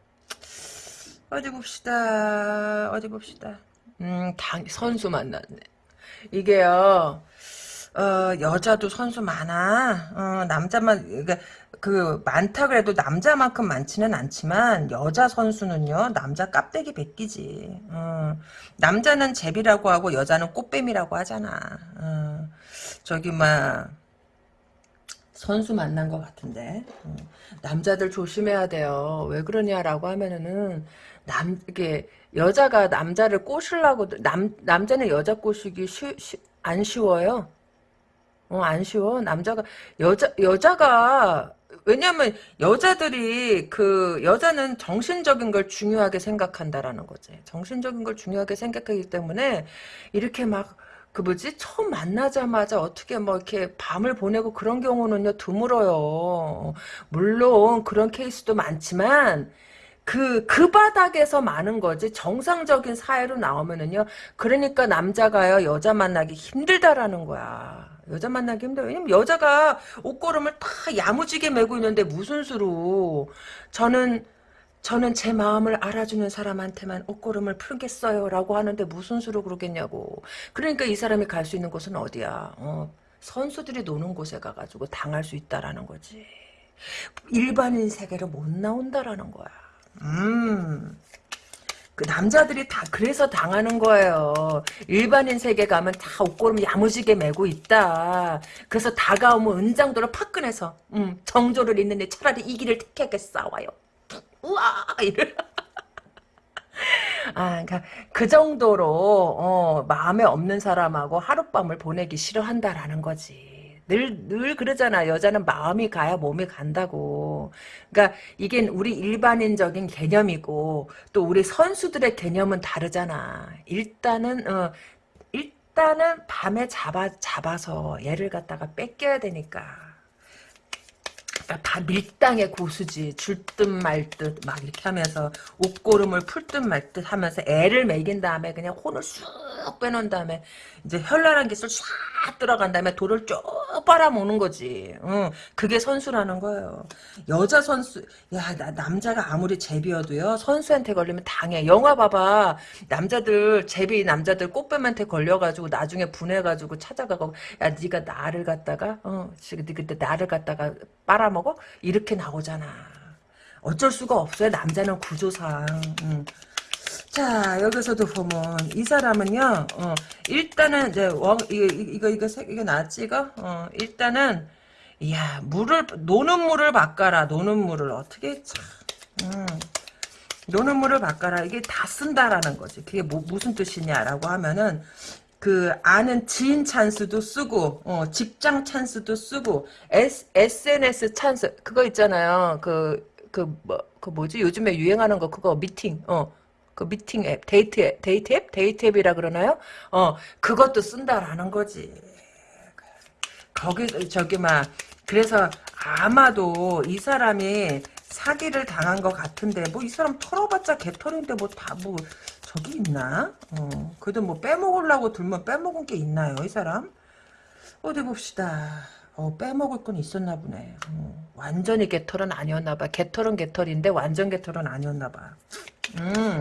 어디 봅시다. 어디 봅시다. 음, 당, 선수 만났네. 이게요, 어, 여자도 선수 많아. 어, 남자만, 그러니까 그, 많다 그래도 남자만큼 많지는 않지만, 여자 선수는요, 남자 깝대기 베끼지. 어, 남자는 제비라고 하고, 여자는 꽃뱀이라고 하잖아. 어, 저기, 막, 선수 만난 것 같은데. 어, 남자들 조심해야 돼요. 왜 그러냐라고 하면은, 남, 이게, 여자가 남자를 꼬시려고, 남, 남자는 여자 꼬시기 쉬, 쉬, 안 쉬워요. 어, 안 쉬워. 남자가, 여자, 여자가, 왜냐면, 여자들이, 그, 여자는 정신적인 걸 중요하게 생각한다라는 거지. 정신적인 걸 중요하게 생각하기 때문에, 이렇게 막, 그 뭐지? 처음 만나자마자 어떻게 뭐 이렇게 밤을 보내고 그런 경우는요, 드물어요. 물론, 그런 케이스도 많지만, 그, 그 바닥에서 많은 거지. 정상적인 사회로 나오면은요. 그러니까 남자가요, 여자 만나기 힘들다라는 거야. 여자 만나기 힘들어. 왜냐면 여자가 옷걸음을 다 야무지게 메고 있는데 무슨 수로. 저는, 저는 제 마음을 알아주는 사람한테만 옷걸음을 풀겠어요. 라고 하는데 무슨 수로 그러겠냐고. 그러니까 이 사람이 갈 수 있는 곳은 어디야. 어, 선수들이 노는 곳에 가가지고 당할 수 있다라는 거지. 일반인 세계로 못 나온다라는 거야. 음. 그 남자들이 다 그래서 당하는 거예요. 일반인 세계 가면 다 옷걸음 야무지게 메고 있다. 그래서 다가오면 은장도를 팍 꺼내서 음, 정조를 잇는데 차라리 이 길을 택하겠싸워요. 우와 이래. 아, 그러니까 그 정도로 어, 마음에 없는 사람하고 하룻밤을 보내기 싫어한다라는 거지. 늘, 늘 그러잖아. 여자는 마음이 가야 몸이 간다고. 그러니까 이게 우리 일반인적인 개념이고 또 우리 선수들의 개념은 다르잖아. 일단은 어, 일단은 밤에 잡아 잡아서 얘를 갖다가 뺏겨야 되니까. 그러니까 다 밀당의 고수지. 줄 듯 말 듯 막 이렇게 하면서 옷고름을 풀 듯 말 듯 하면서 애를 먹인 다음에 그냥 혼을 쑥 빼놓은 다음에 이제 현란한 기술 싹 들어간 다음에 돌을 쭉 빨아먹는 거지. 응, 그게 선수라는 거예요. 여자 선수, 야, 나, 남자가 아무리 제비여도요, 선수한테 걸리면 당해. 영화 봐봐. 남자들, 제비 남자들 꽃뱀한테 걸려가지고 나중에 분해가지고 찾아가고, 야, 네가 나를 갖다가, 어, 그때 나를 갖다가 빨아먹 어? 이렇게 나오잖아. 어쩔 수가 없어요. 남자는 구조상. 응. 자 여기서도 보면 이 사람은요 어, 일단은 이제 원 이거 이거 이거 색 이거 나왔지 이거 어, 일단은 이야 물을 노는 물을 바꿔라 노는 물을 어떻게 참 음, 노는 물을 바꿔라 이게 다 쓴다라는 거지 그게 뭐, 무슨 뜻이냐라고 하면은 그 아는 지인 찬스도 쓰고 어, 직장 찬스도 쓰고 S, SNS 찬스 그거 있잖아요 그그뭐 그 뭐지 요즘에 유행하는 거 그거 미팅 어 그 미팅 앱, 데이트 앱, 데이트 앱? 데이트 앱이라 그러나요? 어, 그것도 쓴다라는 거지. 거기, 저기, 막, 그래서 아마도 이 사람이 사기를 당한 것 같은데, 뭐 이 사람 털어봤자 개털인데 뭐 다 뭐, 저기 있나? 어, 그래도 뭐 빼먹으려고 들면 빼먹은 게 있나요, 이 사람? 어디 봅시다. 어, 빼먹을 건 있었나 보네. 어, 완전히 개털은 아니었나 봐. 개털은 개털인데 완전 개털은 아니었나 봐. 음.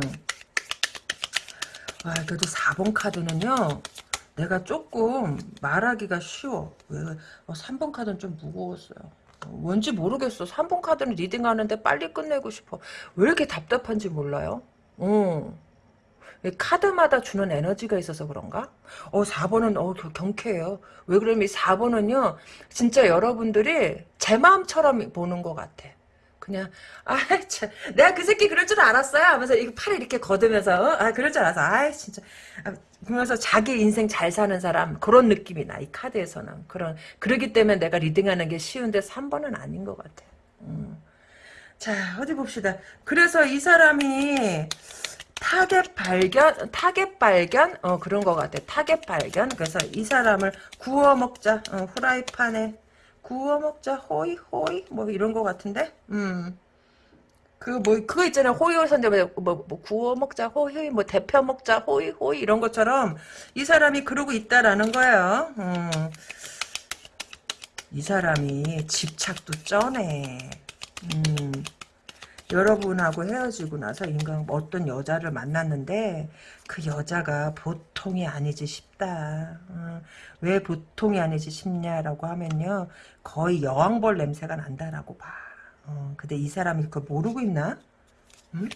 아, 그래도 4번 카드는요. 내가 조금 말하기가 쉬워. 왜? 어, 3번 카드는 좀 무거웠어요. 어, 뭔지 모르겠어. 3번 카드는 리딩하는데 빨리 끝내고 싶어. 왜 이렇게 답답한지 몰라요? 어. 카드마다 주는 에너지가 있어서 그런가? 어, 4번은, 어, 경쾌해요. 왜 그러면 이 4번은요, 진짜 여러분들이 제 마음처럼 보는 것 같아. 그냥, 아, 참, 내가 그 새끼 그럴 줄 알았어요. 하면서 이거 팔을 이렇게 걷으면서, 어? 아, 그럴 줄 알았어. 아, 진짜. 아, 그러면서 자기 인생 잘 사는 사람, 그런 느낌이 나, 이 카드에서는. 그런, 그러기 때문에 내가 reading하는 게 쉬운데 3번은 아닌 것 같아. 음. 자, 어디 봅시다. 그래서 이 사람이, 타겟 발견, 타겟 발견, 어, 그런 것 같아. 타겟 발견. 그래서 이 사람을 구워 먹자. 어, 후라이판에 구워 먹자. 호이, 호이. 뭐 이런 것 같은데? 음. 그, 뭐, 그거 있잖아요. 호이 선대, 뭐, 뭐, 구워 먹자, 호이, 뭐, 대표 먹자, 호이, 호이, 이런 것처럼, 이 사람이 그러고 있다라는 거예요. 음. 이 사람이 집착도 쩌네. 음. 여러분하고 헤어지고 나서 인간 어떤 여자를 만났는데 그 여자가 보통이 아니지 싶다. 어, 왜 보통이 아니지 싶냐라고 하면요. 거의 여왕벌 냄새가 난다라고 봐. 어, 근데 이 사람이 그걸 모르고 있나? 응?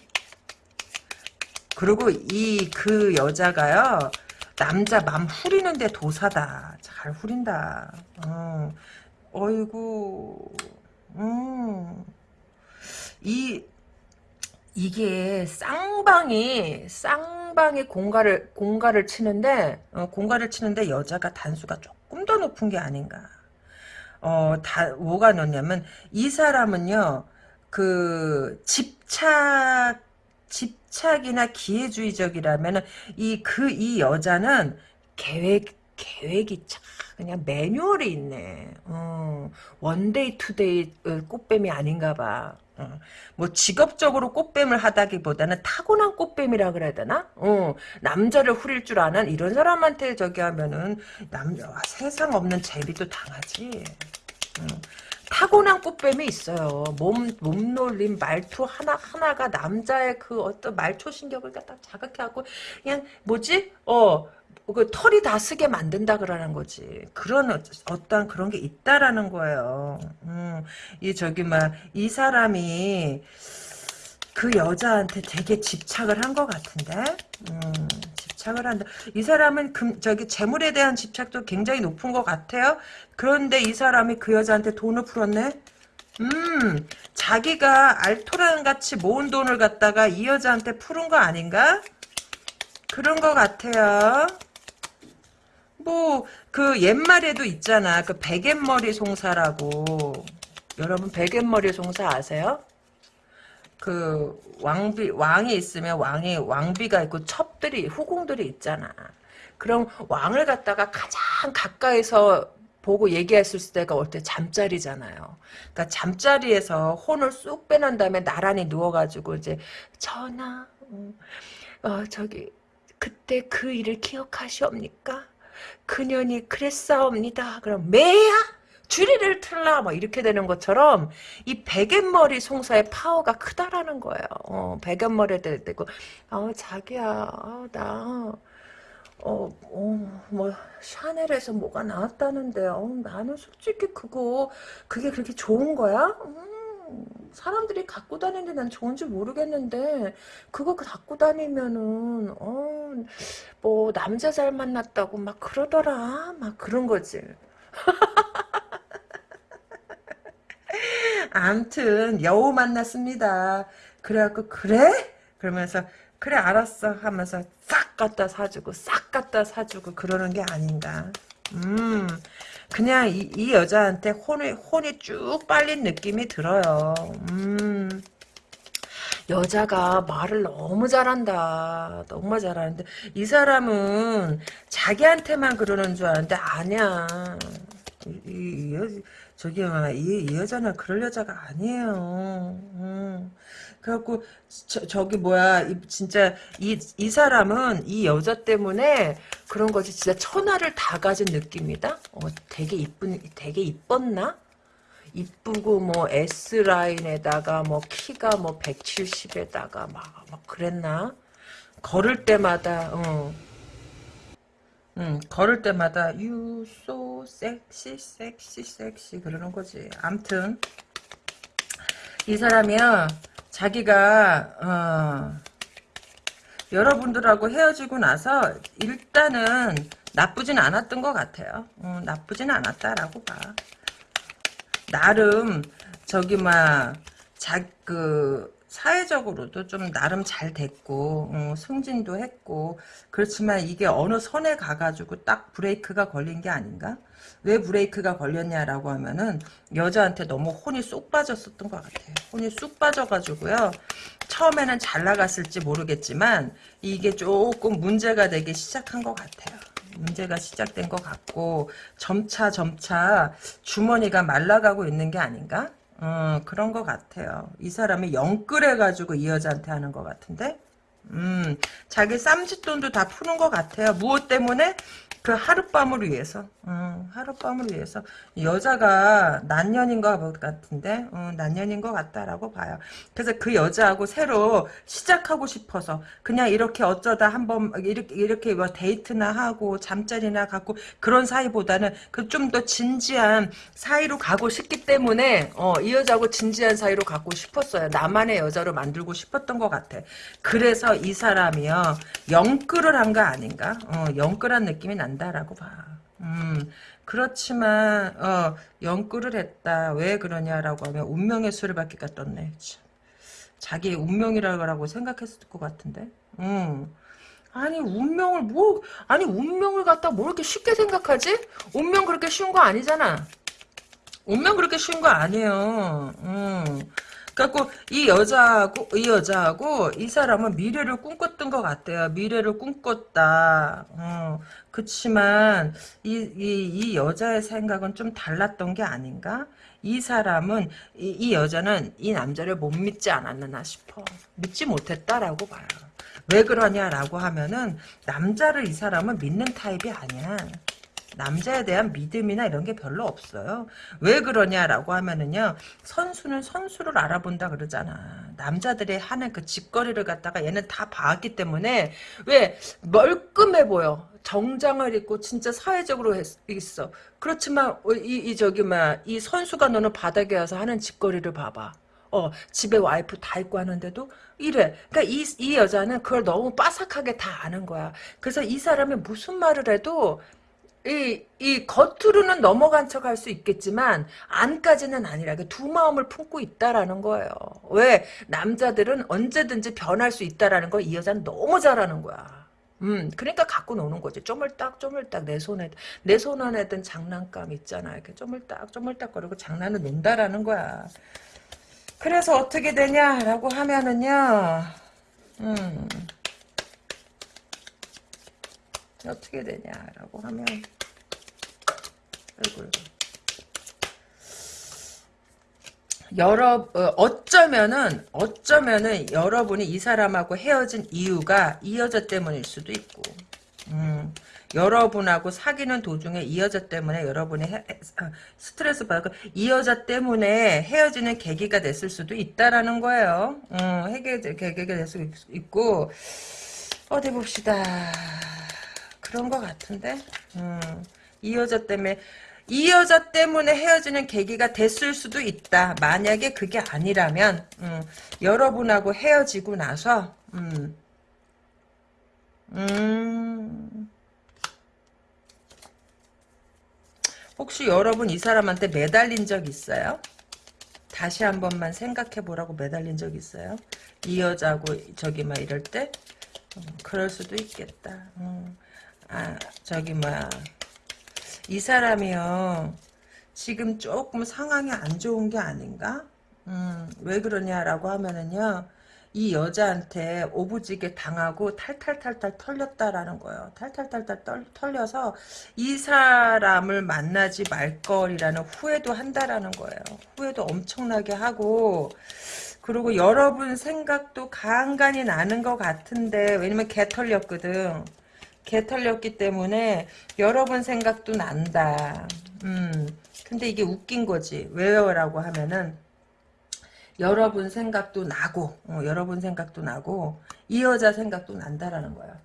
그리고 이 그 여자가요. 남자 맘 후리는데 도사다. 잘 후린다. 어, 어이구, 음. 이, 이게 쌍방이, 쌍방이 공가를, 공가를 치는데, 어, 공가를 치는데 여자가 단수가 조금 더 높은 게 아닌가. 어, 다, 뭐가 넣냐면, 이 사람은요, 그, 집착, 집착이나 기회주의적이라면은, 이, 그, 이 여자는 계획, 계획이 참, 그냥 매뉴얼이 있네. 어, one day two day 어, 꽃뱀이 아닌가 봐. 어, 뭐 직업적으로 꽃뱀을 하다기보다는 타고난 꽃뱀이라 그래야 되나? 어, 남자를 후릴 줄 아는 이런 사람한테 저기 하면은 남 세상 없는 재미도 당하지. 어, 타고난 꽃뱀이 있어요. 몸, 몸놀림, 말투 하나하나가 남자의 그 어떤 말초 신경을 갖다 자극해갖고, 그냥, 뭐지? 어, 그 털이 다 쓰게 만든다 그러는 거지. 그런 어- 어떤 그런 게 있다라는 거예요. 음, 이 저기 막 이 사람이 그 여자한테 되게 집착을 한 것 같은데, 음, 집착을 한다. 이 사람은 금, 저기 재물에 대한 집착도 굉장히 높은 것 같아요. 그런데 이 사람이 그 여자한테 돈을 풀었네. 음, 자기가 알토란 같이 모은 돈을 갖다가 이 여자한테 푸른 거 아닌가? 그런 것 같아요. 뭐, 그 옛말에도 있잖아. 그 베갯머리 송사라고. 여러분, 베갯머리 송사 아세요? 그, 왕비, 왕이 있으면 왕이, 왕비가 있고 첩들이, 후궁들이 있잖아. 그럼 왕을 갖다가 가장 가까이서 보고 얘기했을 때가 올 때 잠자리잖아요. 그러니까 잠자리에서 혼을 쑥 빼놓은 다음에 나란히 누워가지고 이제 전하, 음, 어, 저기 그때 그 일을 기억하시옵니까? 그년이 그랬사옵니다. 그럼 매야 주리를 틀라 뭐 이렇게 되는 것처럼 이 베갯머리 송사의 파워가 크다라는 거예요. 어, 베갯머리에 대고 아 자기야 아, 나 어, 어, 뭐, 샤넬에서 뭐가 나왔다는데, 어, 나는 솔직히 그거, 그게 그렇게 좋은 거야? 음, 사람들이 갖고 다니는데 난 좋은지 모르겠는데, 그거 갖고 다니면은, 어, 뭐, 남자 잘 만났다고 막 그러더라. 막 그런 거지. 암튼, 여우 만났습니다. 그래갖고, 그래? 그러면서, 그래, 알았어. 하면서 싹 갖다 사주고, 싹 갖다 사주고, 그러는 게 아닌가. 음, 그냥 이, 이 여자한테 혼이, 혼이 쭉 빨린 느낌이 들어요. 음. 여자가 말을 너무 잘한다. 너무 잘하는데 이 사람은 자기한테만 그러는 줄 아는데 아니야. 이, 이, 이 여, 저기 이, 이 여자는 그럴 여자가 아니에요. 음. 그래갖고 저, 기 뭐야 이, 진짜 이, 이 사람은 이 여자 때문에 그런 거지 진짜 천하를 다 가진 느낌이다. 어, 되게 이쁜 되게 이뻤나? 이쁘고 뭐 S 라인에다가 뭐 키가 뭐 170에다가 막, 막 그랬나? 걸을 때마다 어. 음, 걸을 때마다 you so sexy sexy sexy 그러는 거지. 암튼 이 사람이야 자기가 어, 여러분들하고 헤어지고 나서 일단은 나쁘진 않았던 것 같아요. 음, 나쁘진 않았다라고 봐. 나름 저기 막자그 사회적으로도 좀 나름 잘 됐고 어, 승진도 했고 그렇지만 이게 어느 선에 가가지고 딱 브레이크가 걸린 게 아닌가? 왜 브레이크가 걸렸냐라고 하면은 여자한테 너무 혼이 쏙 빠졌었던 것 같아요. 혼이 쑥 빠져가지고요. 처음에는 잘 나갔을지 모르겠지만 이게 조금 문제가 되기 시작한 것 같아요. 문제가 시작된 것 같고 점차 점차 주머니가 말라가고 있는 게 아닌가? 어, 그런 것 같아요. 이 사람이 영끌해가지고 이 여자한테 하는 것 같은데? 음, 자기 쌈짓돈도 다 푸는 것 같아요. 무엇 때문에? 그 하룻밤을 위해서, 음, 하룻밤을 위해서 여자가 난년인 것 같은데, 음, 난년인 것 같다라고 봐요. 그래서 그 여자하고 새로 시작하고 싶어서 그냥 이렇게 어쩌다 한번 이렇게 이렇게 뭐 데이트나 하고 잠자리나 갖고 그런 사이보다는 그 좀 더 진지한 사이로 가고 싶기 때문에 어, 이 여자하고 진지한 사이로 갖고 싶었어요. 나만의 여자로 만들고 싶었던 것 같아. 그래서 이 사람이요 영끌을 한 거 아닌가? 어, 영끌한 느낌이 난다라고 봐. 음, 그렇지만 어, 영끌을 했다. 왜 그러냐라고 하면 운명의 수를 받기가 떴네. 참. 자기 운명이라고 생각했을 것 같은데. 음. 아니 운명을 뭐 아니 운명을 갖다 뭐 이렇게 쉽게 생각하지? 운명 그렇게 쉬운 거 아니잖아. 운명 그렇게 쉬운 거 아니에요. 음. 그래갖고 이 여자하고 이 여자하고 이 사람은 미래를 꿈꿨던 것 같아요. 미래를 꿈꿨다. 어, 그치만 이, 이, 이 여자의 생각은 좀 달랐던 게 아닌가? 이 사람은 이, 이 여자는 이 남자를 못 믿지 않았나 싶어. 믿지 못했다라고 봐요. 왜 그러냐라고 하면은 남자를 이 사람은 믿는 타입이 아니야. 남자에 대한 믿음이나 이런 게 별로 없어요. 왜 그러냐라고 하면은요. 선수는 선수를 알아본다 그러잖아. 남자들이 하는 그 짓거리를 갖다가 얘는 다 봐왔기 때문에 왜 멀끔해 보여. 정장을 입고 진짜 사회적으로 했, 있어. 그렇지만 이, 이 저기 막이 선수가 너는 바닥에 와서 하는 짓거리를 봐봐. 어, 집에 와이프 다 있고 하는데도 이래. 그러니까 이, 이 여자는 그걸 너무 빠삭하게 다 아는 거야. 그래서 이 사람이 무슨 말을 해도 이, 이 겉으로는 넘어간 척 할 수 있겠지만 안까지는 아니라 두 마음을 품고 있다라는 거예요. 왜 남자들은 언제든지 변할 수 있다라는 걸 이 여자는 너무 잘하는 거야. 음, 그러니까 갖고 노는 거지. 쪼물딱, 쪼물딱, 내 손에, 내 손 안에 든 장난감 있잖아. 이렇게 쪼물딱, 쪼물딱 거리고 장난을 논다라는 거야. 그래서 어떻게 되냐라고 하면은요, 음, 어떻게 되냐라고 하면, 아이고, 여러 어, 어쩌면은 어쩌면은 여러분이 이 사람하고 헤어진 이유가 이 여자 때문일 수도 있고, 음, 여러분하고 사귀는 도중에 이 여자 때문에 여러분이 해, 아, 스트레스 받고 이 여자 때문에 헤어지는 계기가 됐을 수도 있다라는 거예요. 음, 해결 계기가 될수 있고 어디 봅시다. 그런 것 같은데. 음, 이 여자 때문에 이 여자 때문에 헤어지는 계기가 됐을 수도 있다. 만약에 그게 아니라면 음, 여러분하고 헤어지고 나서 음, 음, 혹시 여러분 이 사람한테 매달린 적 있어요? 다시 한 번만 생각해 보라고 매달린 적 있어요? 이 여자고 저기 막 이럴 때? 음, 그럴 수도 있겠다. 음. 아 저기 뭐야 이 사람이요. 지금 조금 상황이 안 좋은 게 아닌가? 음, 왜 그러냐라고 하면은요. 이 여자한테 오부지게 당하고 탈탈탈탈 털렸다라는 거예요. 탈탈탈탈 떨, 털려서 이 사람을 만나지 말 거리라는 후회도 한다라는 거예요. 후회도 엄청나게 하고 그리고 여러분 생각도 간간히 나는 것 같은데 왜냐면 개 털렸거든. 개 털렸기 때문에 여러분 생각도 난다. 음. 근데 이게 웃긴 거지. 왜요라고 하면은 여러 분 생각도 나고 어, 여러 분 생각도 나고 이 여자 생각도 난다라는 거야.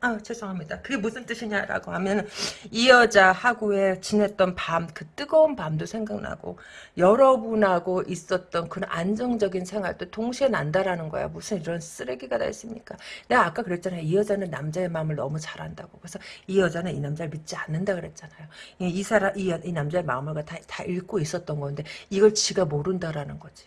아 죄송합니다. 그게 무슨 뜻이냐라고 하면 이 여자하고의 지냈던 밤 그 뜨거운 밤도 생각나고 여러분하고 있었던 그런 안정적인 생활도 동시에 난다라는 거야. 무슨 이런 쓰레기가 다 있습니까? 내가 아까 그랬잖아요. 이 여자는 남자의 마음을 너무 잘한다고. 그래서 이 여자는 이 남자를 믿지 않는다 그랬잖아요. 이 사람 이, 이 남자의 마음을 다, 다 읽고 있었던 건데 이걸 지가 모른다라는 거지.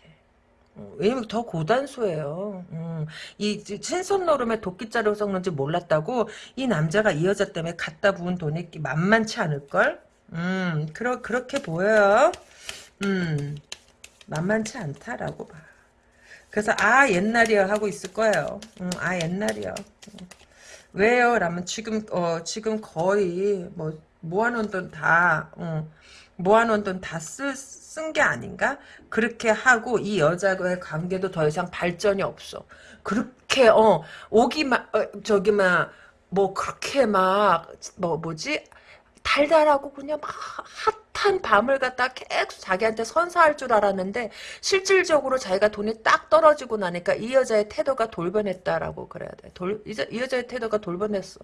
어, 왜냐면 더 고단수예요. 음, 이 신선 노름에 도끼자루 섞는지 몰랐다고 이 남자가 이 여자 때문에 갖다 부은 돈이 만만치 않을걸? 음, 그러, 그렇게 보여요. 음, 만만치 않다라고 봐. 그래서 아 옛날이야 하고 있을 거예요. 음, 아 옛날이야. 음. 왜요? 라면 지금 어 지금 거의 뭐 모아놓은 돈다 음, 모아놓은 돈 다 쓴 게 아닌가? 그렇게 하고 이 여자와의 관계도 더 이상 발전이 없어. 그렇게 어 오기만 어, 저기 막뭐 그렇게 막 뭐 뭐지 달달하고 그냥 막 핫한 밤을 갖다 계속 자기한테 선사할 줄 알았는데 실질적으로 자기가 돈이 딱 떨어지고 나니까 이 여자의 태도가 돌변했다라고 그래야 돼. 돌, 이, 이 여자의 태도가 돌변했어.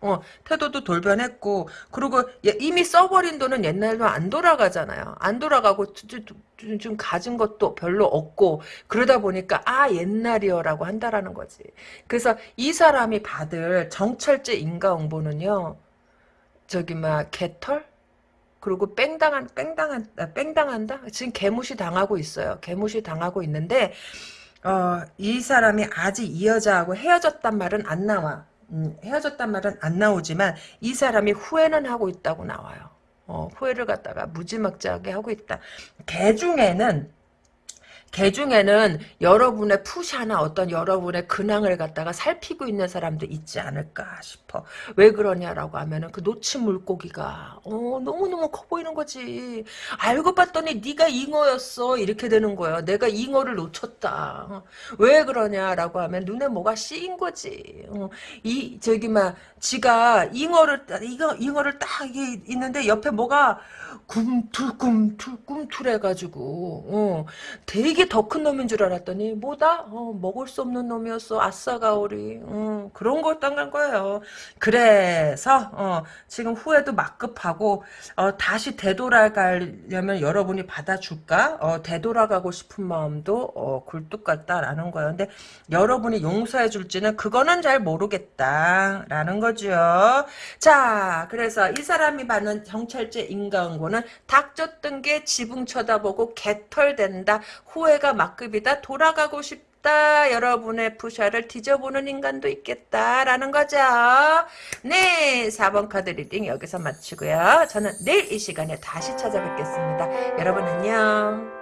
어, 태도도 돌변했고, 그리고 얘 이미 써버린 돈은 옛날로 안 돌아가잖아요. 안 돌아가고, 좀 가진 것도 별로 없고, 그러다 보니까, 아, 옛날이여라고 한다라는 거지. 그래서 이 사람이 받을 정철제 인가응보는요, 저기, 막, 개털? 그리고 뺑당한, 뺑당한, 아, 뺑당한다? 지금 개무시 당하고 있어요. 개무시 당하고 있는데, 어, 이 사람이 아직 이 여자하고 헤어졌단 말은 안 나와. 음, 헤어졌단 말은 안 나오지만 이 사람이 후회는 하고 있다고 나와요. 어, 후회를 갖다가 무지막지하게 하고 있다. 개 중에는 개 중에는 여러분의 푸샤나 어떤 여러분의 근황을 갖다가 살피고 있는 사람도 있지 않을까 싶어. 왜 그러냐라고 하면은 그 놓친 물고기가 어, 너무너무 커 보이는 거지. 알고 봤더니 네가 잉어였어. 이렇게 되는 거예요. 내가 잉어를 놓쳤다. 어, 왜 그러냐라고 하면 눈에 뭐가 씌인 거지. 어, 이 저기 막 지가 잉어를 이거 잉어를 딱 있는데 옆에 뭐가 꿈틀꿈틀 꿈틀해 가지고 어, 되게 더 큰 놈인 줄 알았더니 뭐다? 어, 먹을 수 없는 놈이었어. 아싸가오리. 어, 그런 걸딴간 거예요. 그래서 어, 지금 후회도 막급하고 어, 다시 되돌아가려면 여러분이 받아줄까? 어, 되돌아가고 싶은 마음도 어, 굴뚝 같다라는 거예요. 근데 여러분이 용서해 줄지는 그거는 잘 모르겠다라는 거죠. 자, 그래서 이 사람이 받는 정찰제 인과응보는 닭 쫓던 개 지붕 쳐다보고 개털된다. 후회가 막급이다. 돌아가고 싶다. 여러분의 프사를 뒤져보는 인간도 있겠다라는 거죠. 네, 4번 카드 reading 여기서 마치고요. 저는 내일 이 시간에 다시 찾아뵙겠습니다. 여러분 안녕.